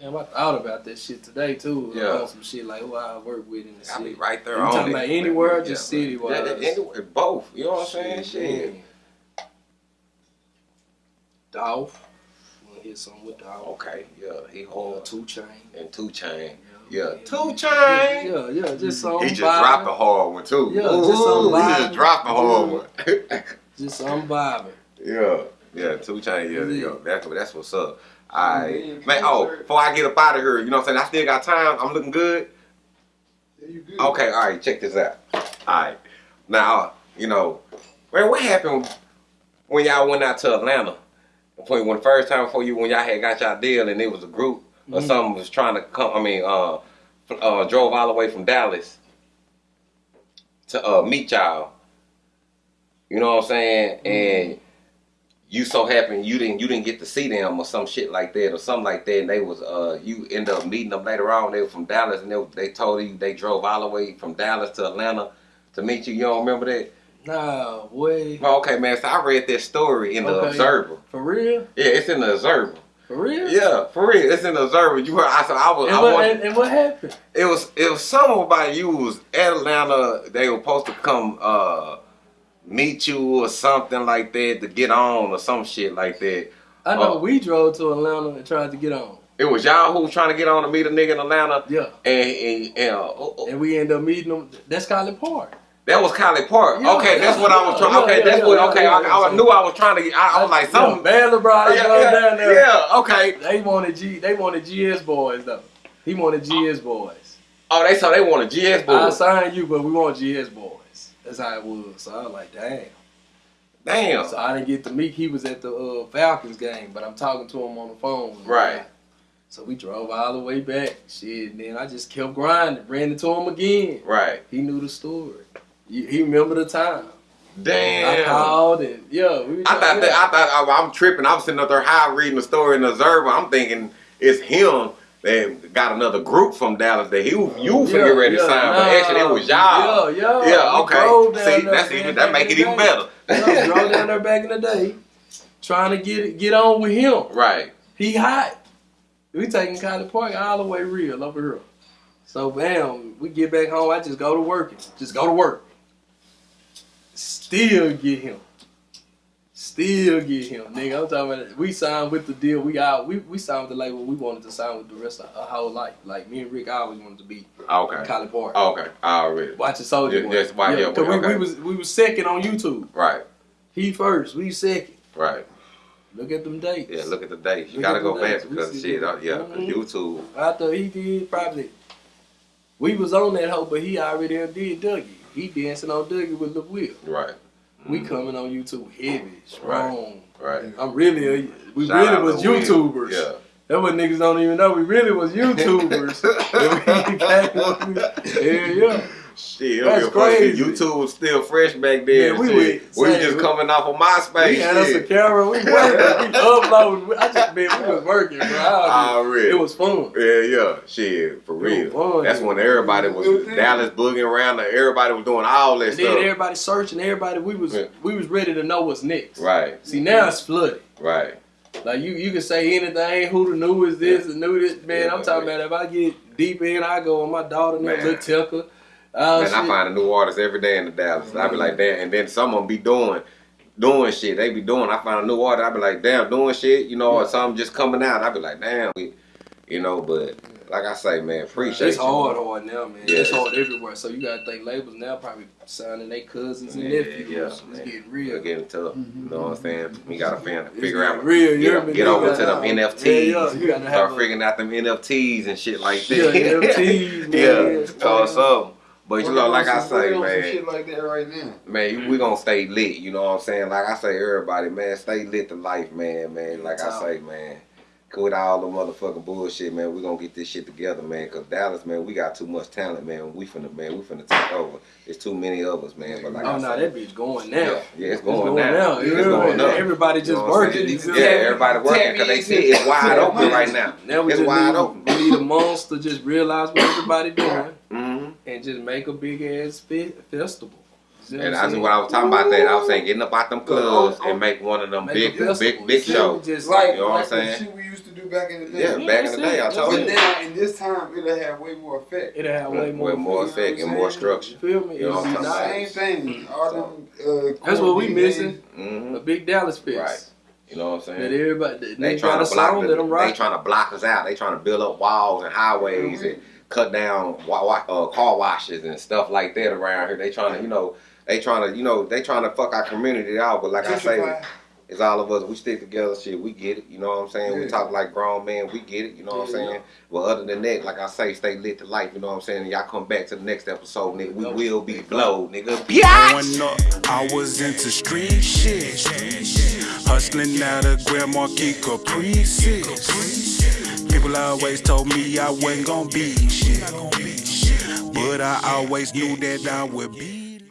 Damn, I thought about that shit today too. Yeah. On some shit like who I work with in the I city. be right there You talking about anywhere Yeah, just man. city-wise? Yeah, anywhere, both. You know what I'm saying? Shit. man. Dolph. Wanna hear something with Dolph? Okay. Yeah. He Or hard. Two Chain. And two chain. Yeah. Yeah. Two chain. Yeah, yeah, just some He just dropped a hard one too. Yeah, just some Ooh, He vibe. just dropped a hard Yeah. one. Just some vibing. Yeah, yeah, two chain, yeah, Yeah. yeah. That's that's what's up. Alright. Yeah, Man, oh, before I get up out of here, you know what I'm saying? I still got time. I'm looking good. Yeah, you good. Okay, all right, check this out. All right. Now, you know, man, what happened when y'all went out to Atlanta? When, when the first time before you, when y'all had got y'all deal and it was a group or Mhm. something was trying to come, I mean, uh, uh, drove all the way from Dallas to uh, meet y'all. You know what I'm saying? And you so happen you didn't you didn't get to see them or some shit like that or something like that and they was uh you end up meeting them later on they were from Dallas and they, they told you they drove all the way from Dallas to Atlanta to meet you you don't remember that Nah, boy. well, okay man so I read that story in the Okay. Observer For real? yeah it's in the Observer For real? yeah for real it's in the Observer you heard I so I was And I what, wanted, and, and what happened? it was it was about you was Atlanta. They were supposed to come uh meet you or something like that to get on or some shit like that. I know Oh. we drove to Atlanta and tried to get on. It was y'all who was trying to get on to meet a nigga in Atlanta, Yeah. and and, and uh, oh, oh, And we ended up meeting them. That's Collipark. That was Collipark. Yeah, okay, that's what I was yeah, trying. Okay, yeah, that's what. Okay, I, I yeah. knew I was trying to. get I, I was like something. Baylor brought Yeah, down there. yeah, okay. They wanted G. They wanted GS Boyz though. He wanted GS Boyz. Oh, they saw they wanted GS Boyz. I signed you, but we want GS Boyz. That's how it was. So I was like, damn. Damn. So I didn't get to meet. He was at the uh, Falcons game, but I'm talking to him on the phone. Right. So we drove all the way back. Shit, and then I just kept grinding. Ran into him again. Right. He knew the story. He, remember the time. Damn. I called and yeah, we. I thought that, I thought I, I'm tripping. I was sitting up there high reading the story in the Observer. I'm thinking it's him that got another group from Dallas that he you finna get ready to sign, but actually it was y'all. Yeah, yeah. Yeah, okay. See, that's even that make it even better. Yeah, drove down there back in the day, trying to get get on with him. Right. He hot. We taking Collipark all the way real over here. So bam, we get back home. I just go to work. Just go to work. Still get him. Still get him, nigga. I'm talking about. We signed with the deal. We out. We we signed with the label. We wanted to sign with the rest of our whole life. Like me and Rick I always wanted to be Okay. Collipark. Okay. Already. Watching Soulja. Yeah, Boy. that's why- yeah, 'cause we, okay. we was we was second on YouTube. Right. He first. We second. Right. Look at them dates. Yeah. Look at the dates. You Look gotta go the back because shit. Uh, yeah. 'cause Mhm. YouTube. After he did probably, we was on that hoe, but he already did Dougie. He dancing on Dougie with Lil Will. Right. We Mhm. coming on YouTube heavy, strong. Right. I'm really, a, we Shout really was to Will. YouTubers. Yeah. That's what niggas don't even know. We really was YouTubers. And we came- yeah, yeah. Shit, That's it was funny. crazy. YouTube was still fresh back then. Yeah, we were- we just coming off of MySpace. We had us a camera. We working. we uploading. I just man, we was working, bro. I- Already. It was fun. Yeah, yeah, shit, for real. fun. That's when everybody was was. Dallas booging around. and Everybody was doing all that And then everybody searching. Everybody, we was Yeah. we was ready to know what's next. Right, See now it's flooded. right. Like you, you can say anything. Who the new is this? The new this? Man, I'm talking about if I get deep in, I go on my daughter Man. Lil Tilka. Uh, Man, I find a new artist every day in the Dallas. I be like, damn, and then some of them be doing, doing shit. They be doing. I find a new artist. I be like, damn, doing shit. You know, or Yeah. something just coming out. I be like, damn, we, you know. But like I say, man, appreciate it's you. hard, hard now, man. Yeah. It's hard everywhere. So you gotta think labels now probably signing their cousins and Yeah, nephews. yeah, it's man. getting real. getting tough. You know what I'm saying? We gotta It's figure out, real. Get, me? get over to them have- NFTs. Yeah, yeah. You gotta have Start figuring out them NFTs and shit like that. Yeah, NFTs, man. yeah, or something. But you know, like I say, man, shit like that right now. man, we gonna stay lit. You know what I'm saying? Like I say, everybody, man, stay lit to life, man, man. Like I say, man, quit all the motherfucking bullshit, man. We gonna get this shit together, man. Cause Dallas, man, we got too much talent, man. We finna, man, we finna take over. It's too many of us, man. But like Oh I no, say, that bitch going now. yeah, yeah, it's It's going, now. now. It's You know, going up. Everybody just You know working. saying? Yeah, everybody working because they see it's wide open right now. Now we It's just wide need, open. we need a monster just realize what everybody doing and just make a big ass fe- festival. You know And I'm that's what I was talking about. That I was saying, getting up out them clubs and make one of them Make big, festival. big, big You feel me? shows. Just Like, You know what I'm like the saying? shit we used to do back in the day. Yeah, Yeah, back in the day, I it. told But you. now, in this time, it'll have way more effect. It'll have way With more, more you know effect and more structure. You feel me? You know It'll what I'm Same thing. All them. Uh, That's what we core missing. hmm A big Dallas fest. Right. You know what I'm saying? That saying? everybody, they, They trying to block. The, they trying to block us out. They trying to build up walls and highways and cut down wa- wa- uh, car washes and stuff like that around here. They trying to, you know, they trying to, you know, they trying to fuck our community out. But like I say, Gentrify. it's all of us. We stick together. Shit, we get it. You know what I'm saying? We talk like grown men. We get it. You know what I'm Yeah. saying? Well, other than that, like I say, stay lit to life. You know what I'm saying? Y'all come back to the next episode, nigga. We will be blowed, nigga. Growing up, I was into street shit. Hustling out of Grand Marquis Caprices. People always told me I wasn't gonna be shit. But I always knew that I would be